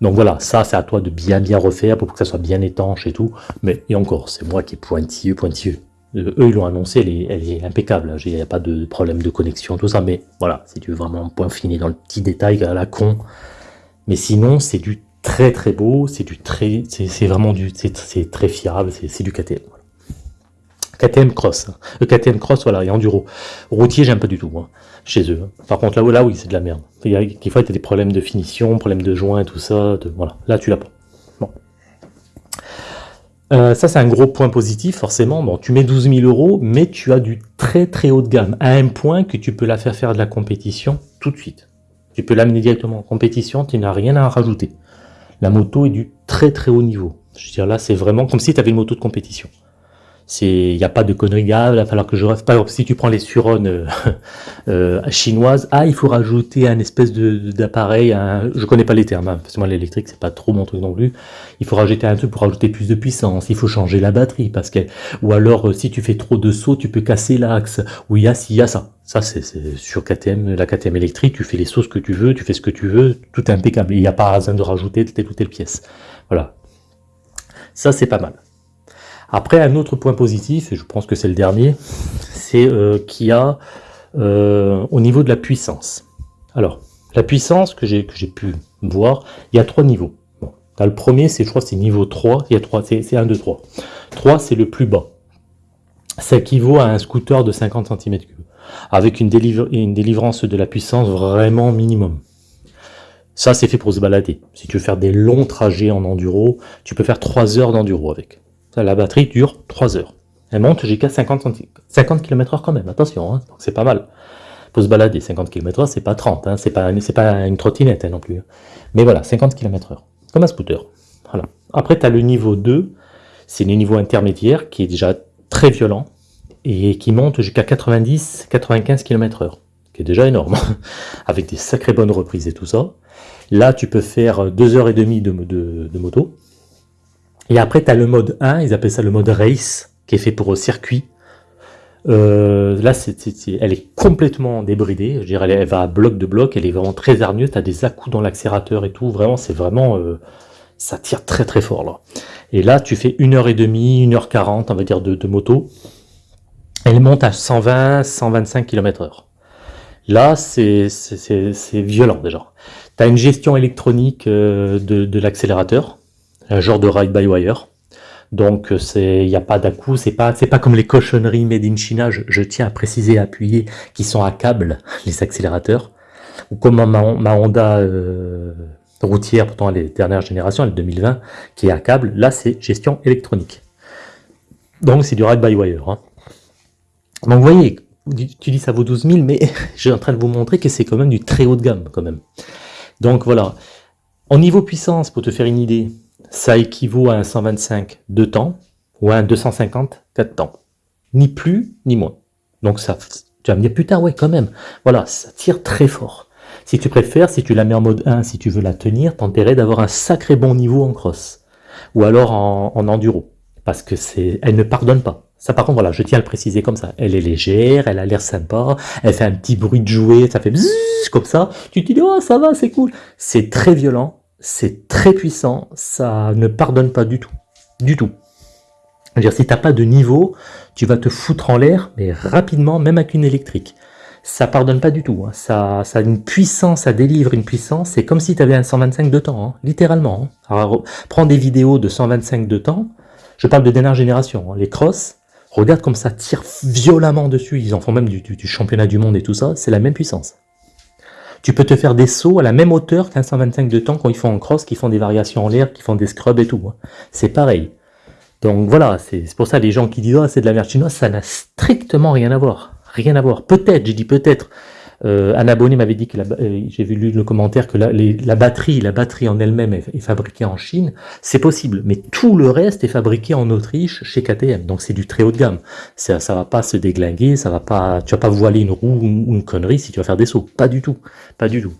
Speaker 1: Donc voilà, ça c'est à toi de bien bien refaire pour que ça soit bien étanche et tout. Mais et encore, c'est moi qui est pointilleux, pointilleux. Euh, eux ils l'ont annoncé, elle est, impeccable. Il n'y a pas de problème de connexion, tout ça. Mais voilà, tu veux vraiment point fini dans le petit détail à la con. Mais sinon, c'est du très très beau, c'est du très, c'est vraiment du, c'est très fiable, c'est du KTM. KTM Cross. Le euh, KTM Cross, voilà, et Enduro. Routier, j'aime pas du tout, chez eux. Par contre, là, là oui, c'est de la merde. Il y a, des fois, tu as des problèmes de finition, problèmes de joint, tout ça. Voilà, là, tu l'as pas. Euh, ça, c'est un gros point positif, forcément. Bon, tu mets 12 000 euros, mais tu as du très très haut de gamme, à un point que tu peux la faire faire de la compétition tout de suite. Tu peux l'amener directement en compétition, tu n'as rien à rajouter. La moto est du très très haut niveau. Je veux dire, là, c'est vraiment comme si tu avais une moto de compétition. Il n'y a pas de conneries, il va falloir que je reste. Par exemple, si tu prends les Suron euh, euh, chinoises, ah, il faut rajouter un espèce d'appareil, je connais pas les termes, hein, parce que moi l'électrique c'est pas trop mon truc non plus. Il faut rajouter un truc pour rajouter plus de puissance, il faut changer la batterie, parce que, ou alors euh, si tu fais trop de sauts, tu peux casser l'axe, ou il y a il y a ça. Ça c'est sur KTM, la KTM électrique, tu fais les sauts que tu veux, tu fais ce que tu veux, tout impeccable. Il n'y a pas besoin de rajouter telle ou telle pièce. Voilà. Ça c'est pas mal. Après, un autre point positif, et je pense que c'est le dernier, c'est euh, qu'il y a euh, au niveau de la puissance. Alors, la puissance que j'ai pu voir, il y a trois niveaux. Le premier, c'est je crois c'est niveau 3, il y a 3, c'est 1, 2, 3. 3, c'est le plus bas. Ça équivaut à un scooter de 50 cm3, avec une, une délivrance de la puissance vraiment minimum. Ça, c'est fait pour se balader. Si tu veux faire des longs trajets en enduro, tu peux faire 3 heures d'enduro avec. La batterie dure 3 heures. Elle monte jusqu'à 50, 50 km h quand même, attention, hein, c'est pas mal. Pour se balader, 50 km h c'est pas 30, hein, c'est pas, une trottinette hein, non plus. Mais voilà, 50 km h comme un scooter. Après, tu as le niveau 2, c'est le niveau intermédiaire qui est déjà très violent et qui monte jusqu'à 90-95 km h qui est déjà énorme, avec des sacrées bonnes reprises et tout ça. Là, tu peux faire 2h30 de, de, de moto, et après, tu as le mode 1, ils appellent ça le mode race, qui est fait pour circuit. Euh, là, elle est complètement débridée. Je dirais, elle, va à bloc de bloc, elle est vraiment très hargneuse. Tu as des à dans l'accélérateur et tout. Vraiment, c'est vraiment... Euh, ça tire très très fort là. Et là, tu fais 1h30, 1h40, on va dire, de, moto. Elle monte à 120, 125 km h Là, c'est violent déjà. Tu as une gestion électronique euh, de l'accélérateur un genre de ride-by-wire. Donc il n'y a pas d'à-coup, c'est pas pas comme les cochonneries made in China, je, tiens à préciser et appuyer, qui sont à câble, les accélérateurs, ou comme ma, Honda euh, routière, pourtant les dernières générations, elle 2020, qui est à câble, là c'est gestion électronique. Donc c'est du ride-by-wire. Hein. Donc vous voyez, tu dis ça vaut 12 000, mais je suis en train de vous montrer que c'est quand même du très haut de gamme quand même. Donc voilà. En niveau puissance, pour te faire une idée, ça équivaut à un 125 de temps ou à un 250 4 temps. Ni plus, ni moins. Donc ça, tu vas me dire, putain, ouais, quand même. Voilà, ça tire très fort. Si tu préfères, si tu la mets en mode 1, si tu veux la tenir, t'intérêt d'avoir un sacré bon niveau en cross. Ou alors en, enduro. Parce que c'est, elle ne pardonne pas. Ça, par contre, voilà, je tiens à le préciser comme ça. Elle est légère, elle a l'air sympa, elle fait un petit bruit de jouet, ça fait bzzz, comme ça. Tu te dis, oh, ça va, c'est cool. C'est très violent, c'est très puissant, ça ne pardonne pas du tout. Du tout. dire, si tu n'as pas de niveau, tu vas te foutre en l'air, mais rapidement, même avec une électrique. Ça pardonne pas du tout. Hein. Ça, ça a une puissance, ça délivre une puissance. C'est comme si tu avais un 125 de temps, hein, littéralement. Hein. Alors, prends des vidéos de 125 de temps. Je parle de dernière génération. Les crosses, regarde comme ça tire violemment dessus. Ils en font même du championnat du monde et tout ça. C'est la même puissance. Tu peux te faire des sauts à la même hauteur qu'un 125 de temps quand ils font en cross, qui font des variations en l'air, qui font des scrubs et tout. Hein. C'est pareil. Donc voilà, c'est pour ça les gens qui disent oh, c'est de la merde chinoise, ça n'a strictement rien à voir. Rien à voir. Peut-être, j'ai dit peut-être, euh, un abonné m'avait dit que euh, j'ai vu le commentaire que la, batterie, la batterie en elle-même est, fabriquée en Chine. C'est possible, mais tout le reste est fabriqué en Autriche chez KTM. Donc c'est du très haut de gamme. Ça, ça va pas se déglinguer, ça va pas, tu vas pas voiler une roue ou une connerie si tu vas faire des sauts. Pas du tout, pas du tout.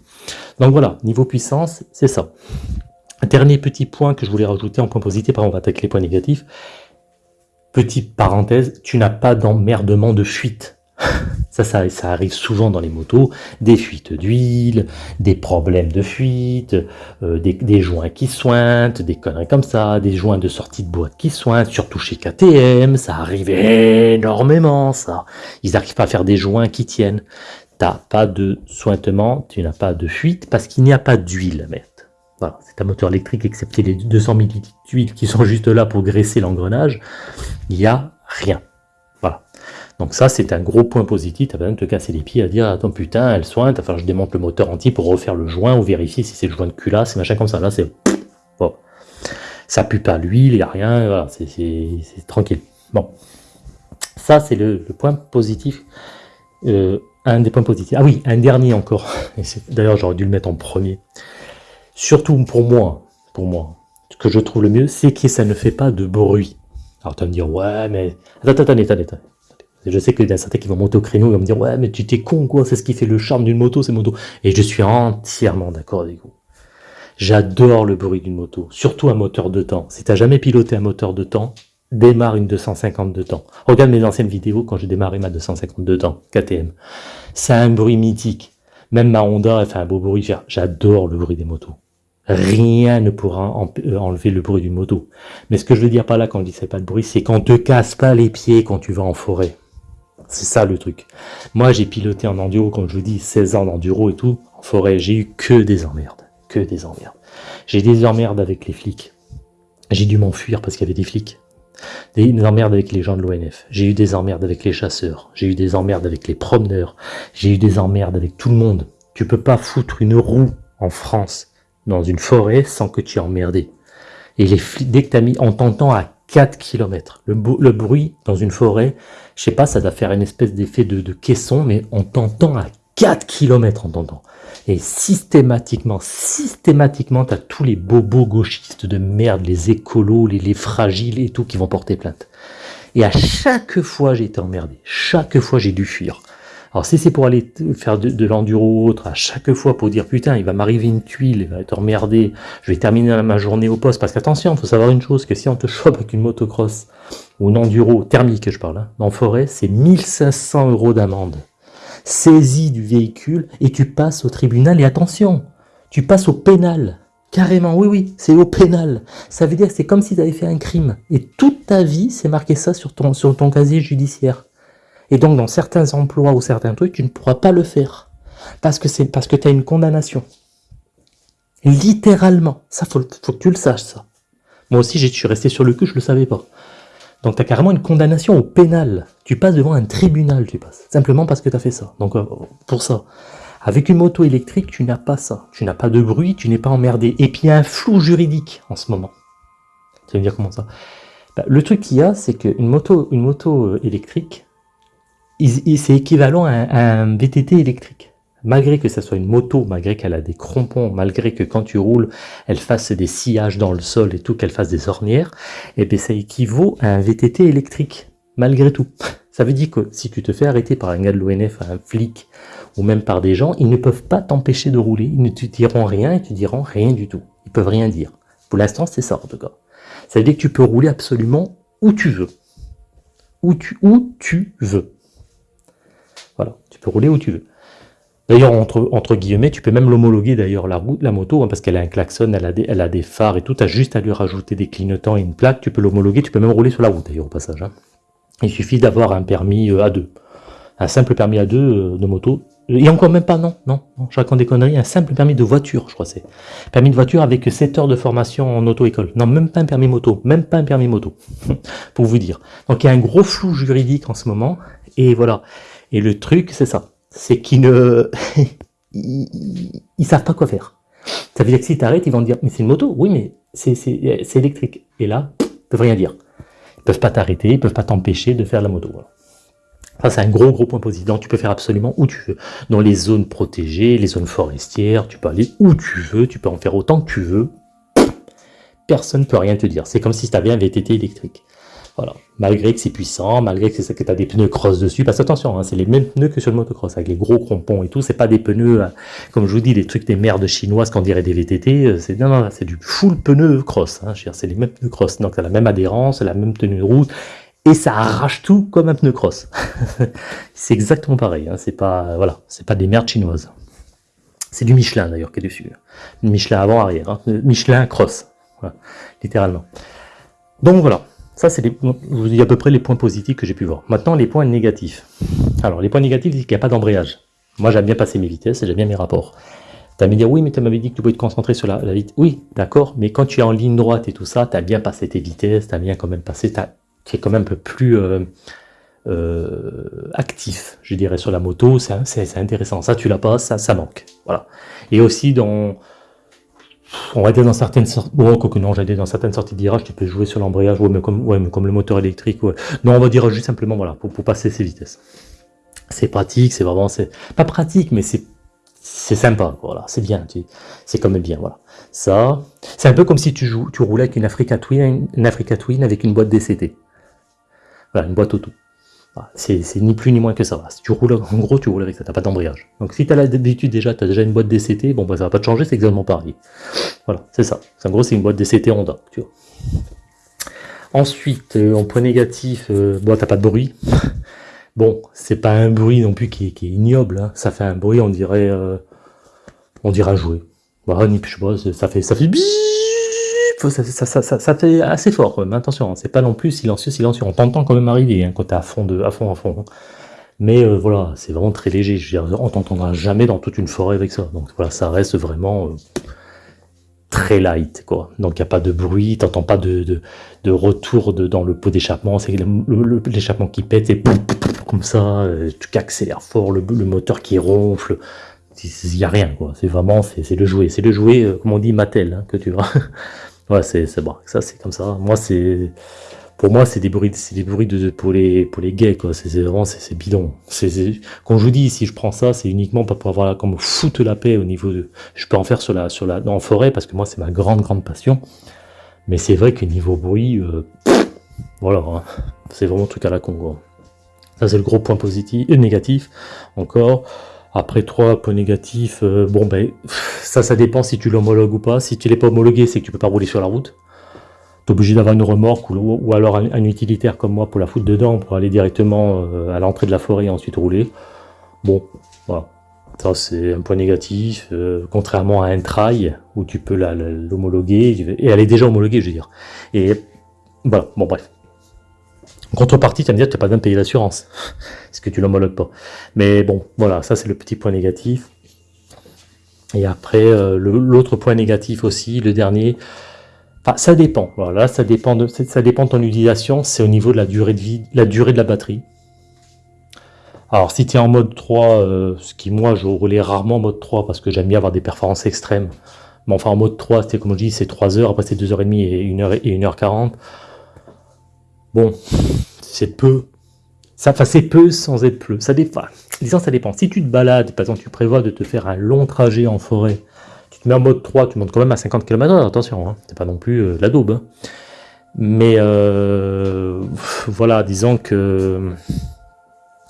Speaker 1: Donc voilà, niveau puissance, c'est ça. Dernier petit point que je voulais rajouter en point positif, par on va attaquer les points négatifs. Petite parenthèse, tu n'as pas d'emmerdement de fuite. Ça, ça, arrive souvent dans les motos, des fuites d'huile, des problèmes de fuite, euh, des, joints qui sointent, des conneries comme ça, des joints de sortie de boîte qui sointent, surtout chez KTM, ça arrive énormément ça. Ils n'arrivent pas à faire des joints qui tiennent. T'as pas de sointement, tu n'as pas de fuite parce qu'il n'y a pas d'huile à mettre. Voilà, c'est un moteur électrique excepté les 200 ml d'huile qui sont juste là pour graisser l'engrenage. Il n'y a rien. Donc ça, c'est un gros point positif, tu as besoin de te casser les pieds à dire, attends putain, elle soigne, enfin je démonte le moteur entier pour refaire le joint ou vérifier si c'est le joint de culasse, machin comme ça. Là, c'est... Bon. Ça pue pas l'huile, il n'y a rien, voilà, c'est tranquille. Bon, ça c'est le, point positif, euh, un des points positifs. Ah oui, un dernier encore, d'ailleurs j'aurais dû le mettre en premier. Surtout pour moi, pour moi, ce que je trouve le mieux, c'est que ça ne fait pas de bruit. Alors tu vas me dire, ouais, mais... Attends, attends, attends, attends. Je sais que y a certains qui vont monter au créneau, ils vont me dire, ouais, mais tu t'es con, quoi, c'est ce qui fait le charme d'une moto, c'est moto. Et je suis entièrement d'accord avec vous. J'adore le bruit d'une moto, surtout un moteur de temps. Si tu n'as jamais piloté un moteur de temps, démarre une 250 de temps. Regarde mes anciennes vidéos quand j'ai démarré ma 250 de temps, KTM. C'est un bruit mythique. Même ma Honda, elle fait un beau bruit. J'adore le bruit des motos. Rien ne pourra euh, enlever le bruit d'une moto. Mais ce que je veux dire par là quand je dis c'est pas de bruit, c'est qu'on te casse pas les pieds quand tu vas en forêt. C'est ça le truc. Moi, j'ai piloté en enduro, comme je vous dis, 16 ans d'enduro et tout. En forêt, j'ai eu que des emmerdes. Que des emmerdes. J'ai des emmerdes avec les flics. J'ai dû m'enfuir parce qu'il y avait des flics. Des emmerdes avec les gens de l'ONF. J'ai eu des emmerdes avec les chasseurs. J'ai eu des emmerdes avec les promeneurs. J'ai eu des emmerdes avec tout le monde. Tu peux pas foutre une roue en France dans une forêt sans que tu aies emmerdé. Et les flics, dès que tu as mis, on t'entend à 4 km. Le, bruit dans une forêt, je sais pas, ça doit faire une espèce d'effet de, caisson, mais on t'entend à 4 km en t'entend. Et systématiquement, systématiquement, tu as tous les bobos gauchistes de merde, les écolos, les, les fragiles et tout qui vont porter plainte. Et à chaque fois, j'ai été emmerdé. Chaque fois, j'ai dû fuir. Alors si c'est pour aller faire de, l'enduro ou autre, à chaque fois pour dire putain, il va m'arriver une tuile, il va être emmerdé, je vais terminer ma journée au poste, parce qu'attention, il faut savoir une chose, que si on te chope avec une motocross, ou une enduro thermique, je parle, hein, en forêt, c'est 1500 euros d'amende. Saisie du véhicule, et tu passes au tribunal, et attention, tu passes au pénal. Carrément, oui, oui, c'est au pénal. Ça veut dire que c'est comme si tu avais fait un crime. Et toute ta vie, c'est marqué ça sur ton, sur ton casier judiciaire. Et donc, dans certains emplois ou certains trucs, tu ne pourras pas le faire. Parce que c'est parce que tu as une condamnation. Littéralement. Ça, faut, faut que tu le saches, ça. Moi aussi, je suis resté sur le cul, je le savais pas. Donc, tu as carrément une condamnation au pénal. Tu passes devant un tribunal, tu passes. Simplement parce que tu as fait ça. Donc, euh, pour ça. Avec une moto électrique, tu n'as pas ça. Tu n'as pas de bruit, tu n'es pas emmerdé. Et puis, il y a un flou juridique en ce moment. Tu vas me dire comment ça? Bah, Le truc qu'il y a, c'est qu'une moto, une moto euh, électrique, c'est équivalent à un, VTT électrique. Malgré que ça soit une moto, malgré qu'elle a des crampons, malgré que quand tu roules, elle fasse des sillages dans le sol et tout, qu'elle fasse des ornières, et eh bien ça équivaut à un VTT électrique, malgré tout. Ça veut dire que si tu te fais arrêter par un gars de l'ONF, un flic, ou même par des gens, ils ne peuvent pas t'empêcher de rouler, ils ne te diront rien et te diront rien du tout. Ils peuvent rien dire. Pour l'instant, c'est ça en tout cas. Ça veut dire que tu peux rouler absolument où tu veux. Où tu, où tu veux. Voilà, tu peux rouler où tu veux. D'ailleurs, entre, guillemets, tu peux même l'homologuer d'ailleurs la route, la moto, hein, parce qu'elle a un klaxon, elle a, des, phares et tout, tu as juste à lui rajouter des clignotants et une plaque, tu peux l'homologuer, tu peux même rouler sur la route d'ailleurs au passage. Hein. Il suffit d'avoir un permis A2. Euh, un simple permis A2 euh, de moto. Et encore même pas, non, non, non je raconte des conneries, un simple permis de voiture, je crois c'est. Permis de voiture avec 7 heures de formation en auto-école. Non, même pas un permis moto, même pas un permis moto, pour vous dire. Donc il y a un gros flou juridique en ce moment, et voilà. Et le truc, c'est ça. C'est qu'ils ne... ils, savent pas quoi faire. Ça veut dire que si tu arrêtes, ils vont dire, mais c'est une moto. Oui, mais c'est électrique. Et là, ils peuvent rien dire. Ils peuvent pas t'arrêter, ils peuvent pas t'empêcher de faire la moto. Ça, c'est un gros, gros point positif. Tu peux faire absolument où tu veux. Dans les zones protégées, les zones forestières, tu peux aller où tu veux, tu peux en faire autant que tu veux. Personne ne peut rien te dire. C'est comme si tu avais un VTT électrique. Voilà. Malgré que c'est puissant, malgré que, que tu as des pneus cross dessus, parce que attention, hein, c'est les mêmes pneus que sur le motocross, avec les gros crampons et tout, c'est pas des pneus, euh, comme je vous dis, les trucs des merdes chinoises qu'on dirait des VTT, euh, c'est non, non, c'est du full pneu cross, hein, c'est les mêmes pneus cross, donc c'est la même adhérence, la même tenue de route, et ça arrache tout comme un pneu cross. c'est exactement pareil, hein, c'est pas, voilà, c'est pas des merdes chinoises. C'est du Michelin d'ailleurs qui est dessus. Michelin avant-arrière, Michelin cross, littéralement. Donc voilà, ça, c'est à peu près les points positifs que j'ai pu voir. Maintenant, les points négatifs. Alors, les points négatifs, c'est qu'il n'y a pas d'embrayage. Moi, j'aime bien passer mes vitesses et j'aime bien mes rapports. Tu vas me dire, oui, mais tu m'avais dit que tu pouvais te concentrer sur la, vitesse. Oui, d'accord, mais quand tu es en ligne droite et tout ça, tu as bien passé tes vitesses, tu as bien quand même passé, tu es quand même un peu plus euh, euh, actif, je dirais, sur la moto, c'est intéressant. Ça, tu l'as pas, ça, ça manque. Voilà. Et aussi, dans on va dire dans certaines sortes, bon, que non, j'allais dans certaines sorties de virage, tu peux jouer sur l'embrayage, ouais, mais comme, le moteur électrique, ouais. Non, on va dire juste simplement, voilà, pour, pour passer ces vitesses. C'est pratique, c'est vraiment, c'est pas pratique, mais c'est c'est sympa, voilà, c'est bien, c'est quand même bien, voilà. Ça, c'est un peu comme si tu, joues, tu roulais avec une Africa Twin, une Africa Twin avec une boîte DCT. Voilà, une boîte auto. C'est ni plus ni moins que ça. Si tu roules, en gros, tu roules avec ça, t'as pas d'embrayage. Donc si tu as l'habitude déjà, tu as déjà une boîte DCT, bon, bah, ça va pas te changer, c'est exactement pareil. Voilà, c'est ça. En gros, c'est une boîte DCT Honda. Ensuite, euh, en point négatif, euh, bon, t'as pas de bruit. bon, c'est pas un bruit non plus qui, est ignoble. Hein. Ça fait un bruit, on dirait, euh, on dirait jouer. Bah, ni je sais pas, ça fait, ça fait ça, fait assez fort, mais attention, hein, c'est pas non plus silencieux, silencieux, on t'entend quand même arriver hein, quand t'es à fond, de, à fond, à fond. Hein. Mais euh, voilà, c'est vraiment très léger, je veux on t'entendra jamais dans toute une forêt avec ça, donc voilà, ça reste vraiment euh, très light, quoi. Donc il n'y a pas de bruit, t'entends pas de, retour dans le pot d'échappement, c'est l'échappement qui pète et comme ça, euh, tu accélères fort, le, le moteur qui ronfle, il n'y a rien, quoi. C'est vraiment, c'est le jouet, c'est le jouet, comme on dit, Mattel, que tu vois. Ouais, c'est bon. Ça, c'est comme ça. Moi, c'est. Pour moi, c'est des bruits, c'est des bruits de, pour les pour les gays, quoi. C'est vraiment, c'est bidon. C'est quand je vous dis, si je prends ça, c'est uniquement pas pour avoir comme foutre la paix au niveau de. Je peux en faire sur la sur la en forêt parce que moi, c'est ma grande grande passion. Mais c'est vrai que niveau bruit, euh, voilà, hein. c'est vraiment un truc à la con. Ça, c'est le gros point positif et négatif. Encore. Après trois points négatifs, euh, bon ben ça ça dépend si tu l'homologues ou pas. Si tu l'es pas homologué, c'est que tu peux pas rouler sur la route. Tu es obligé d'avoir une remorque ou, alors un, utilitaire comme moi pour la foutre dedans, pour aller directement euh, à l'entrée de la forêt et ensuite rouler. Bon, voilà. Ça c'est un point négatif, euh, contrairement à un trail où tu peux l'homologuer, et elle est déjà homologuée je veux dire. Et voilà, bon bref. En contrepartie, tu vas me dire que tu n'as pas besoin de payer l'assurance, parce que tu l'homologues pas? Mais bon, voilà, ça c'est le petit point négatif. Et après, euh, l'autre point négatif aussi, le dernier, enfin, ça dépend. Voilà, ça dépend de, ça dépend de ton utilisation, c'est au niveau de la durée de vie, la durée de la batterie. Alors si tu es en mode 3, euh, ce qui moi je roulais rarement en mode 3 parce que j'aime bien avoir des performances extrêmes. Mais enfin en mode 3, c'était comme je dis, c'est 3 heures, après c'est 2h30 et 1h et 1h40. Bon, c'est peu. Ça, enfin, c'est peu sans être peu. Ça dépend. Disons, ça dépend. Si tu te balades, par exemple, tu prévois de te faire un long trajet en forêt, tu te mets en mode 3, tu montes quand même à 50 km/h, attention, hein, c'est pas non plus euh, la daube. Hein. Mais euh, voilà, disons que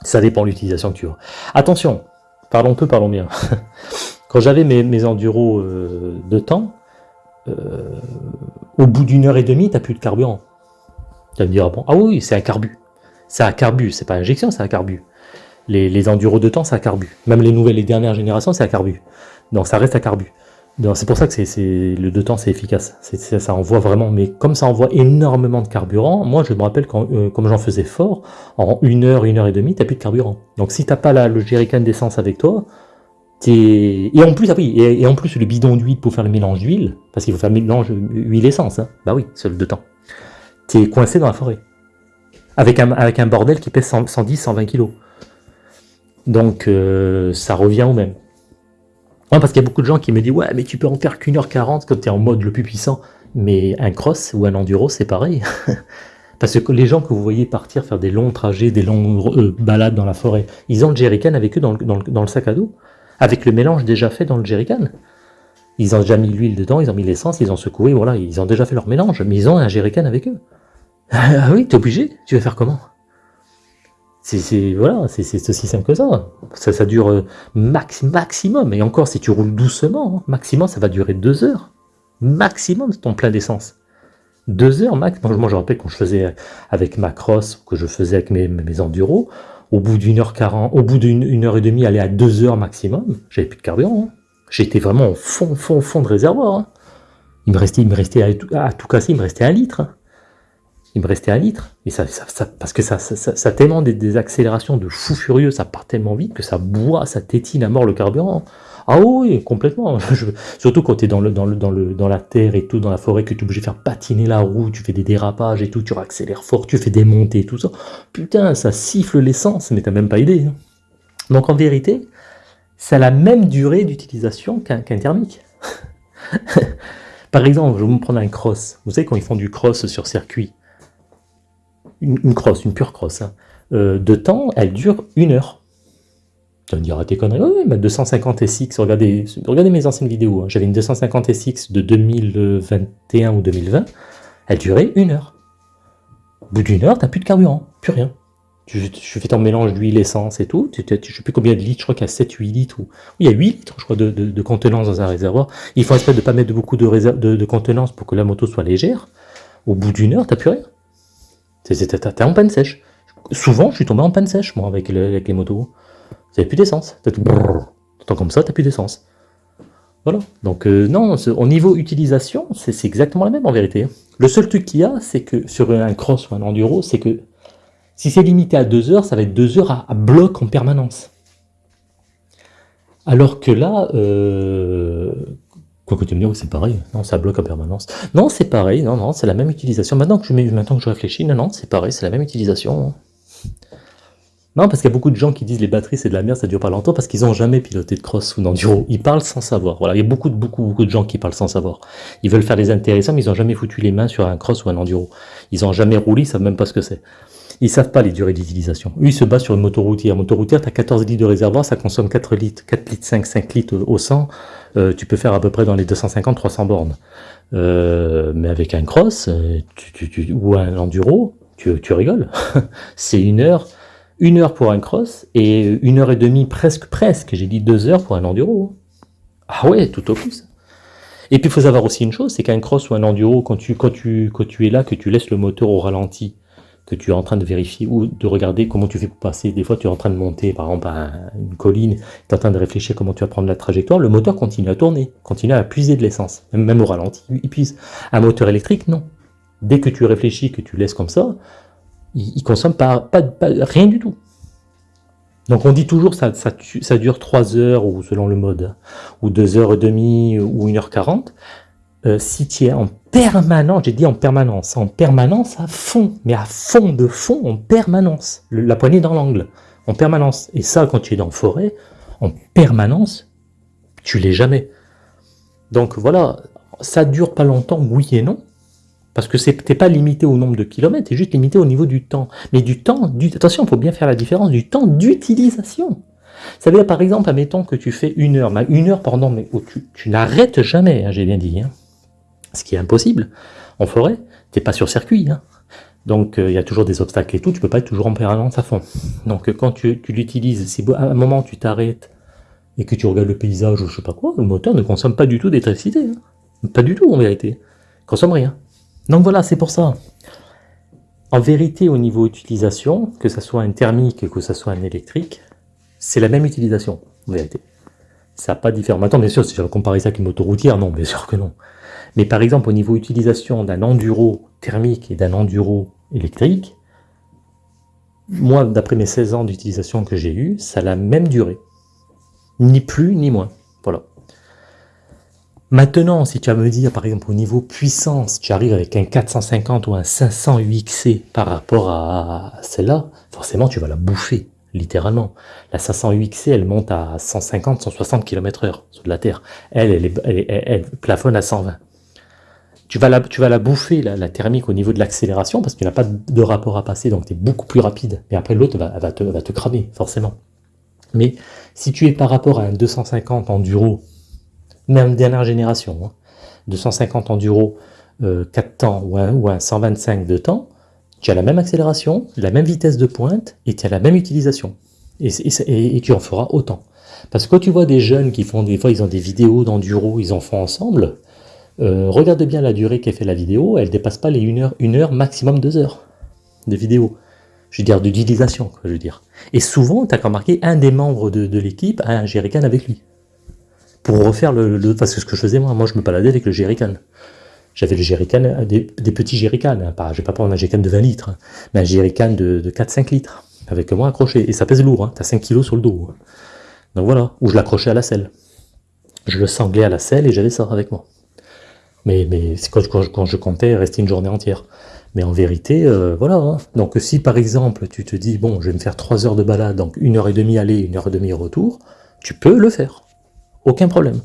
Speaker 1: ça dépend de l'utilisation que tu as. Attention, parlons peu, parlons bien. Quand j'avais mes, mes enduros euh, de temps, au bout d'une heure et demie, tu n'as plus de carburant. Tu me dire, bon, ah oui, c'est un carbu. C'est un carbu, c'est pas injection, c'est un carbu. Les, les enduros de temps, c'est un carbu. Même les nouvelles, les dernières générations, c'est un carbu. Donc ça reste un carbu. C'est pour ça que c'est le de temps c'est efficace. ça envoie vraiment, mais comme ça envoie énormément de carburant, moi je me rappelle quand, euh, comme j'en faisais fort, en une heure, une heure et demie, t'as plus de carburant. Donc si t'as pas le jerrycan d'essence avec toi, et en plus, ah oui, et, en plus le bidon d'huile pour faire le mélange d'huile, parce qu'il faut faire le mélange huile-essence, hein. bah oui, c'est le de temps tu coincé dans la forêt. Avec un, bordel qui pèse 110, 120 kg. Donc euh, ça revient au même. parce qu'il y a beaucoup de gens qui me disent Ouais, mais tu peux en faire qu'une heure 40 quand tu es en mode le plus puissant. Mais un cross ou un enduro, c'est pareil. Parce que les gens que vous voyez partir faire des longs trajets, des longues euh, balades dans la forêt, ils ont le jerrycan avec eux dans le, dans le sac à dos, avec le mélange déjà fait dans le jerrycan. Ils ont déjà mis l'huile dedans, ils ont mis l'essence, ils ont secoué, voilà, ils ont déjà fait leur mélange, mais ils ont un jerrycan avec eux. Ah oui, t'es obligé Tu vas faire comment? C'est voilà, c'est aussi simple que ça. Ça, dure euh, max, maximum. Et encore, si tu roules doucement, hein, maximum, ça va durer deux heures. Maximum ton plein d'essence. Deux heures max. Moi, je me rappelle quand je faisais avec ma cross, que je faisais avec mes, mes enduros, au bout d'une heure au bout d'une heure et demie, aller à deux heures maximum, j'avais plus de carburant. Hein. J'étais vraiment au fond, fond, fond de réservoir. Hein. Il me restait, il me restait à, tout casser, il me restait un litre il me restait un litre. Et ça, parce que ça, ça, tellement des, accélérations de fou furieux, ça part tellement vite que ça boit, ça tétine à mort le carburant. Ah oui, complètement. surtout quand tu es dans, le, dans, le, dans, le, dans la terre et tout, dans la forêt, que tu es obligé de faire patiner la roue, tu fais des dérapages et tout, tu accélères fort, tu fais des montées tout ça. Putain, ça siffle l'essence, mais t'as même pas idée. Hein. Donc en vérité, ça a la même durée d'utilisation qu'un thermique. Par exemple, je vais vous prendre un cross. Vous savez quand ils font du cross sur circuit, une, cross, une pure cross, hein, euh, de temps, elle dure une heure. Tu vas me dire, ah, t'es conneries. Oui, ma 250 SX, regardez, regardez mes anciennes vidéos. Hein. J'avais une 250 SX de 2021 ou 2020. Elle durait une heure. Au bout d'une heure, t'as plus de carburant, plus rien. Tu, fais ton mélange d'huile, essence et tout. Tu, ne sais plus combien de litres, je crois qu'il y a 7, 8 litres. Ou... il y a 8 litres, je crois, de, contenance dans un réservoir. Il faut espérer de ne pas mettre beaucoup de, de, contenance pour que la moto soit légère. Au bout d'une heure, t'as plus rien. T'es en panne sèche. Souvent, je suis tombé en panne sèche, moi, avec, les motos. T'as plus d'essence. T'entends comme ça, t'as plus d'essence. Voilà. Donc, euh, non, au niveau utilisation, c'est exactement la même en vérité. Le seul truc qu'il y a, c'est que sur un cross ou un enduro, c'est que si c'est limité à 2 heures, ça va être 2 heures à, bloc en permanence. Alors que là, euh, quoi tu me c'est pareil. Non, ça bloque en permanence. Non, c'est pareil. Non, non, c'est la même utilisation. Maintenant que je, maintenant que je réfléchis, non, non, c'est pareil, c'est la même utilisation. Non, parce qu'il y a beaucoup de gens qui disent les batteries c'est de la merde, ça dure pas longtemps, parce qu'ils n'ont jamais piloté de cross ou d'enduro. Ils parlent sans savoir. Voilà, il y a beaucoup, beaucoup, beaucoup de gens qui parlent sans savoir. Ils veulent faire les intéressants, mais ils n'ont jamais foutu les mains sur un cross ou un enduro. Ils n'ont jamais roulé, ils savent même pas ce que c'est. Ils savent pas les durées d'utilisation. Eux, ils se basent sur une moto routière. Moto routière, tu as 14 litres de réservoir, ça consomme 4 litres, 4 litres 5, 5 litres au 100. Euh, tu peux faire à peu près dans les 250-300 bornes. Euh, mais avec un cross euh, ou un enduro, tu, tu rigoles. c'est une heure une heure pour un cross et une heure et demie, presque, presque, j'ai dit deux heures pour un enduro. Ah ouais, tout au plus. Et puis il faut savoir aussi une chose, c'est qu'un cross ou un enduro, quand tu, quand, tu, quand tu es là, que tu laisses le moteur au ralenti, que tu es en train de vérifier ou de regarder comment tu fais pour passer, des fois tu es en train de monter par exemple à une colline, tu es en train de réfléchir comment tu vas prendre la trajectoire, le moteur continue à tourner, continue à puiser de l'essence, même au ralenti, il puise. Un moteur électrique, non. Dès que tu réfléchis, que tu laisses comme ça, il, ne consomme pas, rien du tout. Donc on dit toujours ça, dure 3 heures, ou selon le mode, ou 2 heures et demie, ou 1 heure 40. Euh, si tu es en permanence, j'ai dit en permanence, en permanence à fond, mais à fond de fond, en permanence, la poignée dans l'angle, en permanence. Et ça, quand tu es dans la forêt, en permanence, tu l'es jamais. Donc voilà, ça dure pas longtemps, oui et non, parce que tu n'es pas limité au nombre de kilomètres, tu es juste limité au niveau du temps. Mais du temps, du, attention, il faut bien faire la différence, du temps d'utilisation. Ça veut dire par exemple, admettons que tu fais une heure, une heure pendant, mais où tu, n'arrêtes jamais, hein, j'ai bien dit, hein. Ce qui est impossible. En forêt, tu n'es pas sur circuit, hein. donc euh, il y a toujours des obstacles et tout, tu peux pas être toujours en permanence à fond. Donc euh, quand tu, l'utilises, si à un moment tu t'arrêtes et que tu regardes le paysage ou je sais pas quoi, le moteur ne consomme pas du tout d'électricité. Pas du tout en vérité. Il consomme rien. Donc voilà, c'est pour ça. En vérité, au niveau utilisation, que ce soit un thermique, que ce soit un électrique, c'est la même utilisation, en vérité. Ça n'a pas différent. Maintenant, bien sûr, si je comparer ça avec une moto routière, non, bien sûr que non. Mais par exemple, au niveau utilisation d'un enduro thermique et d'un enduro électrique, moi, d'après mes 16 ans d'utilisation que j'ai eu, ça a la même durée. Ni plus, ni moins. Voilà. Maintenant, si tu vas me dire, par exemple, au niveau puissance, tu arrives avec un 450 ou un 500 UXC par rapport à celle-là, forcément, tu vas la bouffer, littéralement. La 500 UXC, elle monte à 150, 160 km heure sur la Terre. Elle, elle, plafonne à 120. Tu vas la, bouffer, la, thermique, au niveau de l'accélération, parce que tu n'as pas de rapport à passer, donc tu es beaucoup plus rapide. Mais après, l'autre va, va, te, cramer, forcément. Mais si tu es par rapport à un 250 enduro, même dernière génération, 250 hein. enduro, 4 euh, temps ou un, 125 de temps, tu as la même accélération, la même vitesse de pointe et tu as la même utilisation. Et, tu en feras autant. Parce que quand tu vois des jeunes qui font des fois, ils ont des vidéos d'enduro, ils en font ensemble, euh, regarde bien la durée qu'elle fait la vidéo, elle dépasse pas les 1 heure, 1 heure, maximum 2 heures de vidéo. Je veux dire, d'utilisation, je veux. Et souvent, tu as remarqué, un des membres de, l'équipe a un jerrycan avec lui pour refaire le, parce que ce que je faisais moi, moi je me baladais avec le jerrycan. J'avais le jerrycan, euh, des, petits jerrycans, hein, pas, je vais pas prendre un jerrycan de 20 litres, hein, mais un jerrycan de, de 4-5 litres, avec moi accroché, et ça pèse lourd, hein, as 5 kilos sur le dos. Hein. Donc voilà, où je l'accrochais à la selle. Je le sanglais à la selle et j'avais ça avec moi. Mais, mais quand, quand, je comptais rester une journée entière. Mais en vérité, euh, voilà. Hein. Donc si par exemple tu te dis, bon, je vais me faire 3 heures de balade, donc une heure et demie aller, une heure et demie retour, tu peux le faire. Aucun problème.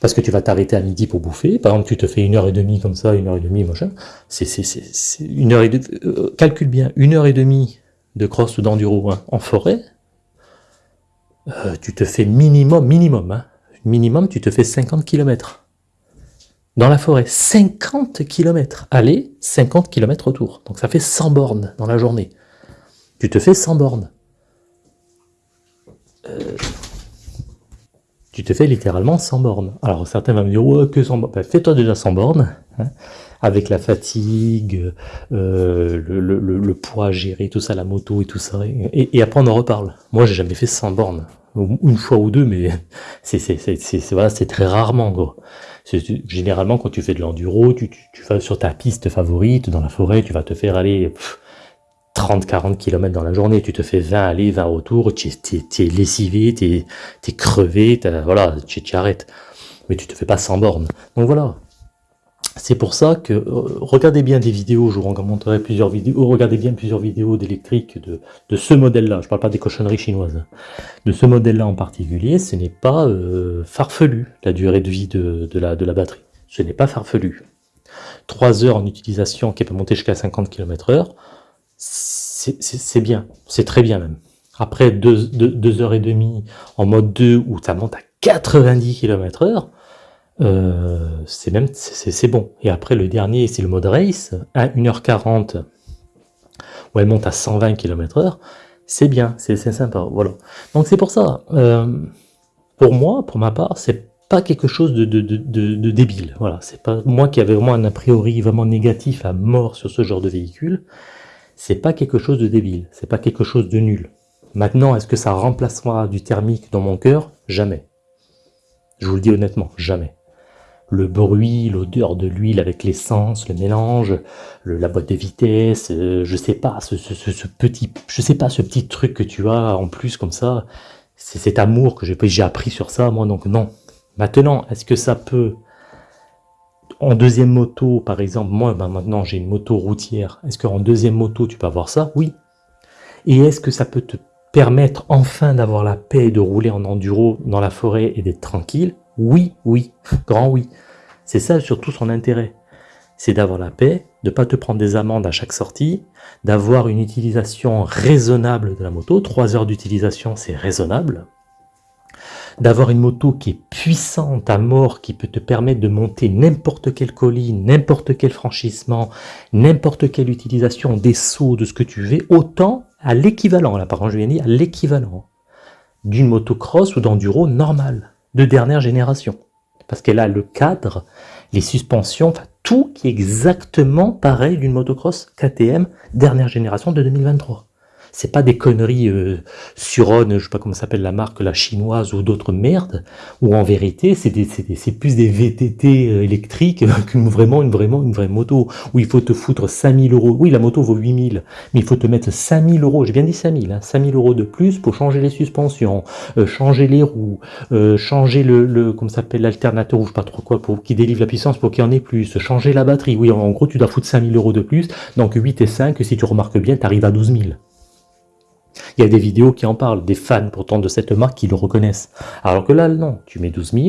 Speaker 1: parce que tu vas t'arrêter à midi pour bouffer. Par exemple, tu te fais une heure et demie comme ça, une heure et demie, machin. C'est une heure et demie. Euh, calcule bien, une heure et demie de cross ou d'enduro hein, en forêt. Euh, tu te fais minimum, minimum, hein, minimum, tu te fais 50 km. Dans la forêt, 50 km. Aller, 50 km retour. Donc ça fait 100 bornes dans la journée. Tu te fais 100 bornes. Euh, tu te fais littéralement 100 bornes. Alors certains vont me dire, ouais, que 100 bornes. Ben, fais-toi déjà 100 bornes, hein, avec la fatigue, euh, le, poids à gérer, tout ça, la moto et tout ça. Et, après on en reparle. Moi j'ai jamais fait 100 bornes. Une fois ou deux, mais c'est très rarement. Gros. Généralement quand tu fais de l'enduro, tu, vas sur ta piste favorite, dans la forêt, tu vas te faire aller... 30-40 km dans la journée, tu te fais 20 aller, 20 retour, tu es, lessivé, tu es, crevé, voilà, tu, arrêtes. Mais tu te fais pas sans bornes. Donc voilà. C'est pour ça que, euh, regardez bien des vidéos, je vous montrerai plusieurs vidéos, regardez bien plusieurs vidéos d'électrique de, ce modèle-là, je parle pas des cochonneries chinoises, de ce modèle-là en particulier, ce n'est pas euh, farfelu, la durée de vie de, la, batterie. Ce n'est pas farfelu. 3 heures en utilisation qui peut monter jusqu'à 50 km heure, c'est bien, c'est très bien même. Après deux, deux, heures et demie en mode 2 où ça monte à 90 km heure, euh, c'est même c'est bon. Et après le dernier, c'est le mode race, à 1h40, où elle monte à 120 km heure, c'est bien, c'est sympa, voilà. Donc c'est pour ça, euh, pour moi, pour ma part, c'est pas quelque chose de, de, de, de débile, voilà. C'est pas moi qui avais vraiment un a priori vraiment négatif à mort sur ce genre de véhicule, c'est pas quelque chose de débile, c'est pas quelque chose de nul. Maintenant, est-ce que ça remplacera du thermique dans mon cœur? Jamais. Je vous le dis honnêtement, jamais. Le bruit, l'odeur de l'huile avec l'essence, le mélange, la boîte de vitesse, euh, je sais pas, ce, petit, je sais pas, ce petit truc que tu as en plus comme ça, c'est cet amour que j'ai appris sur ça, moi, donc non. Maintenant, est-ce que ça peut en deuxième moto, par exemple, moi ben maintenant j'ai une moto routière, est-ce qu'en deuxième moto tu peux avoir ça? Oui. Et est-ce que ça peut te permettre enfin d'avoir la paix de rouler en enduro dans la forêt et d'être tranquille? Oui, oui, grand oui. C'est ça surtout son intérêt. C'est d'avoir la paix, de ne pas te prendre des amendes à chaque sortie, d'avoir une utilisation raisonnable de la moto. Trois heures d'utilisation, c'est raisonnable d'avoir une moto qui est puissante à mort, qui peut te permettre de monter n'importe quelle colline, n'importe quel franchissement, n'importe quelle utilisation des sauts, de ce que tu veux, autant à l'équivalent, là par contre je viens dire, à l'équivalent d'une motocross ou d'enduro normale, de dernière génération. Parce qu'elle a le cadre, les suspensions, tout qui est exactement pareil d'une motocross KTM dernière génération de 2023 c'est pas des conneries euh, je sais pas comment s'appelle la marque, la chinoise ou d'autres merdes, ou en vérité c'est plus des VTT euh, électriques qu'une vraiment une vraiment une vraie moto, où il faut te foutre 5000 euros, oui la moto vaut 8000, mais il faut te mettre 5000 euros, j'ai bien dit 5000, hein, 5000 euros de plus pour changer les suspensions, euh, changer les roues, euh, changer le, le s'appelle l'alternateur ou je sais pas trop quoi, pour qui délivre la puissance pour qu'il y en ait plus, changer la batterie, oui en, gros tu dois foutre 5000 euros de plus, donc 8 et 5, si tu remarques bien, tu arrives à 12 000. Il y a des vidéos qui en parlent, des fans pourtant de cette marque qui le reconnaissent. Alors que là, non, tu mets 12 000,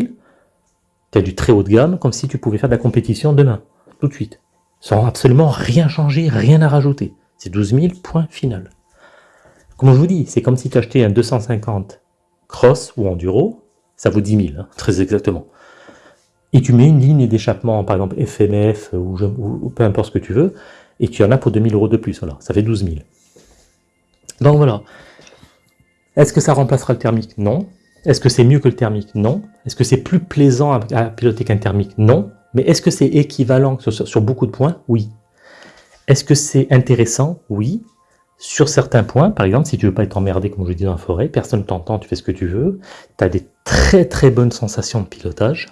Speaker 1: tu as du très haut de gamme, comme si tu pouvais faire de la compétition demain, tout de suite. Sans absolument rien changer, rien à rajouter. C'est 12 000, point final. Comme je vous dis, c'est comme si tu achetais un 250 cross ou enduro, ça vaut 10 000, hein, très exactement. Et tu mets une ligne d'échappement, par exemple FMF ou, peu importe ce que tu veux, et tu en as pour 2000 euros de plus, voilà, ça fait 12 000. Donc voilà. Est-ce que ça remplacera le thermique? Non. Est-ce que c'est mieux que le thermique? Non. Est-ce que c'est plus plaisant à, piloter qu'un thermique? Non. Mais est-ce que c'est équivalent sur, beaucoup de points? Oui. Est-ce que c'est intéressant? Oui. Sur certains points, par exemple, si tu veux pas être emmerdé, comme je dis dans la forêt, personne ne t'entend, tu fais ce que tu veux, tu as des très très bonnes sensations de pilotage.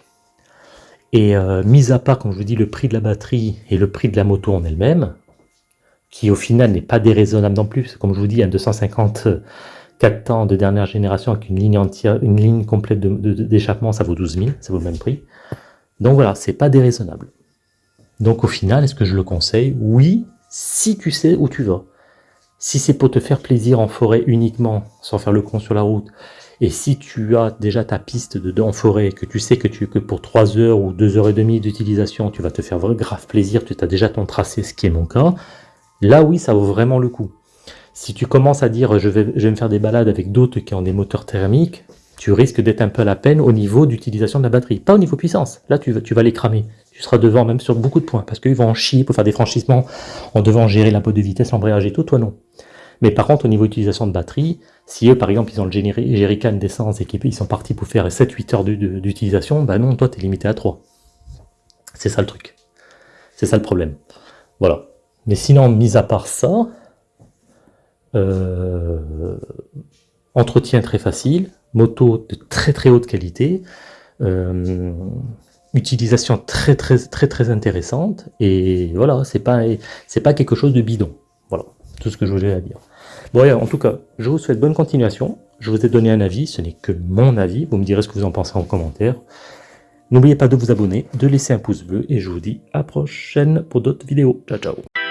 Speaker 1: Et euh, mis à part, comme je vous dis, le prix de la batterie et le prix de la moto en elle-même, qui au final n'est pas déraisonnable non plus. Comme je vous dis, un 254 ans de dernière génération avec une ligne entière, une ligne complète d'échappement, ça vaut 12 000, ça vaut le même prix. Donc voilà, c'est pas déraisonnable. Donc au final, est-ce que je le conseille? Oui, si tu sais où tu vas. Si c'est pour te faire plaisir en forêt uniquement, sans faire le con sur la route, Et si tu as déjà ta piste de en forêt, que tu sais que, tu, que pour 3 heures ou 2 heures et demie d'utilisation, tu vas te faire grave plaisir, tu as déjà ton tracé, ce qui est mon cas, là oui, ça vaut vraiment le coup. Si tu commences à dire je vais, je vais me faire des balades avec d'autres qui ont des moteurs thermiques, tu risques d'être un peu à la peine au niveau d'utilisation de la batterie. Pas au niveau puissance, là tu, tu vas les cramer. Tu seras devant même sur beaucoup de points, parce qu'ils vont en chier pour faire des franchissements en devant gérer la de vitesse, l'embrayage et tout, toi non. Mais par contre, au niveau d'utilisation de batterie, si eux, par exemple, ils ont le jerrycan d'essence et qu'ils sont partis pour faire 7-8 heures d'utilisation, bah non, toi, tu es limité à 3. C'est ça le truc. C'est ça le problème. Voilà. Mais sinon, mis à part ça, euh, entretien très facile, moto de très très haute qualité, euh, utilisation très très très très intéressante, et voilà, c'est pas, pas quelque chose de bidon. Voilà, tout ce que je voulais dire. Bon, en tout cas, je vous souhaite bonne continuation. Je vous ai donné un avis, ce n'est que mon avis. Vous me direz ce que vous en pensez en commentaire. N'oubliez pas de vous abonner, de laisser un pouce bleu, et je vous dis à prochaine pour d'autres vidéos. Ciao, ciao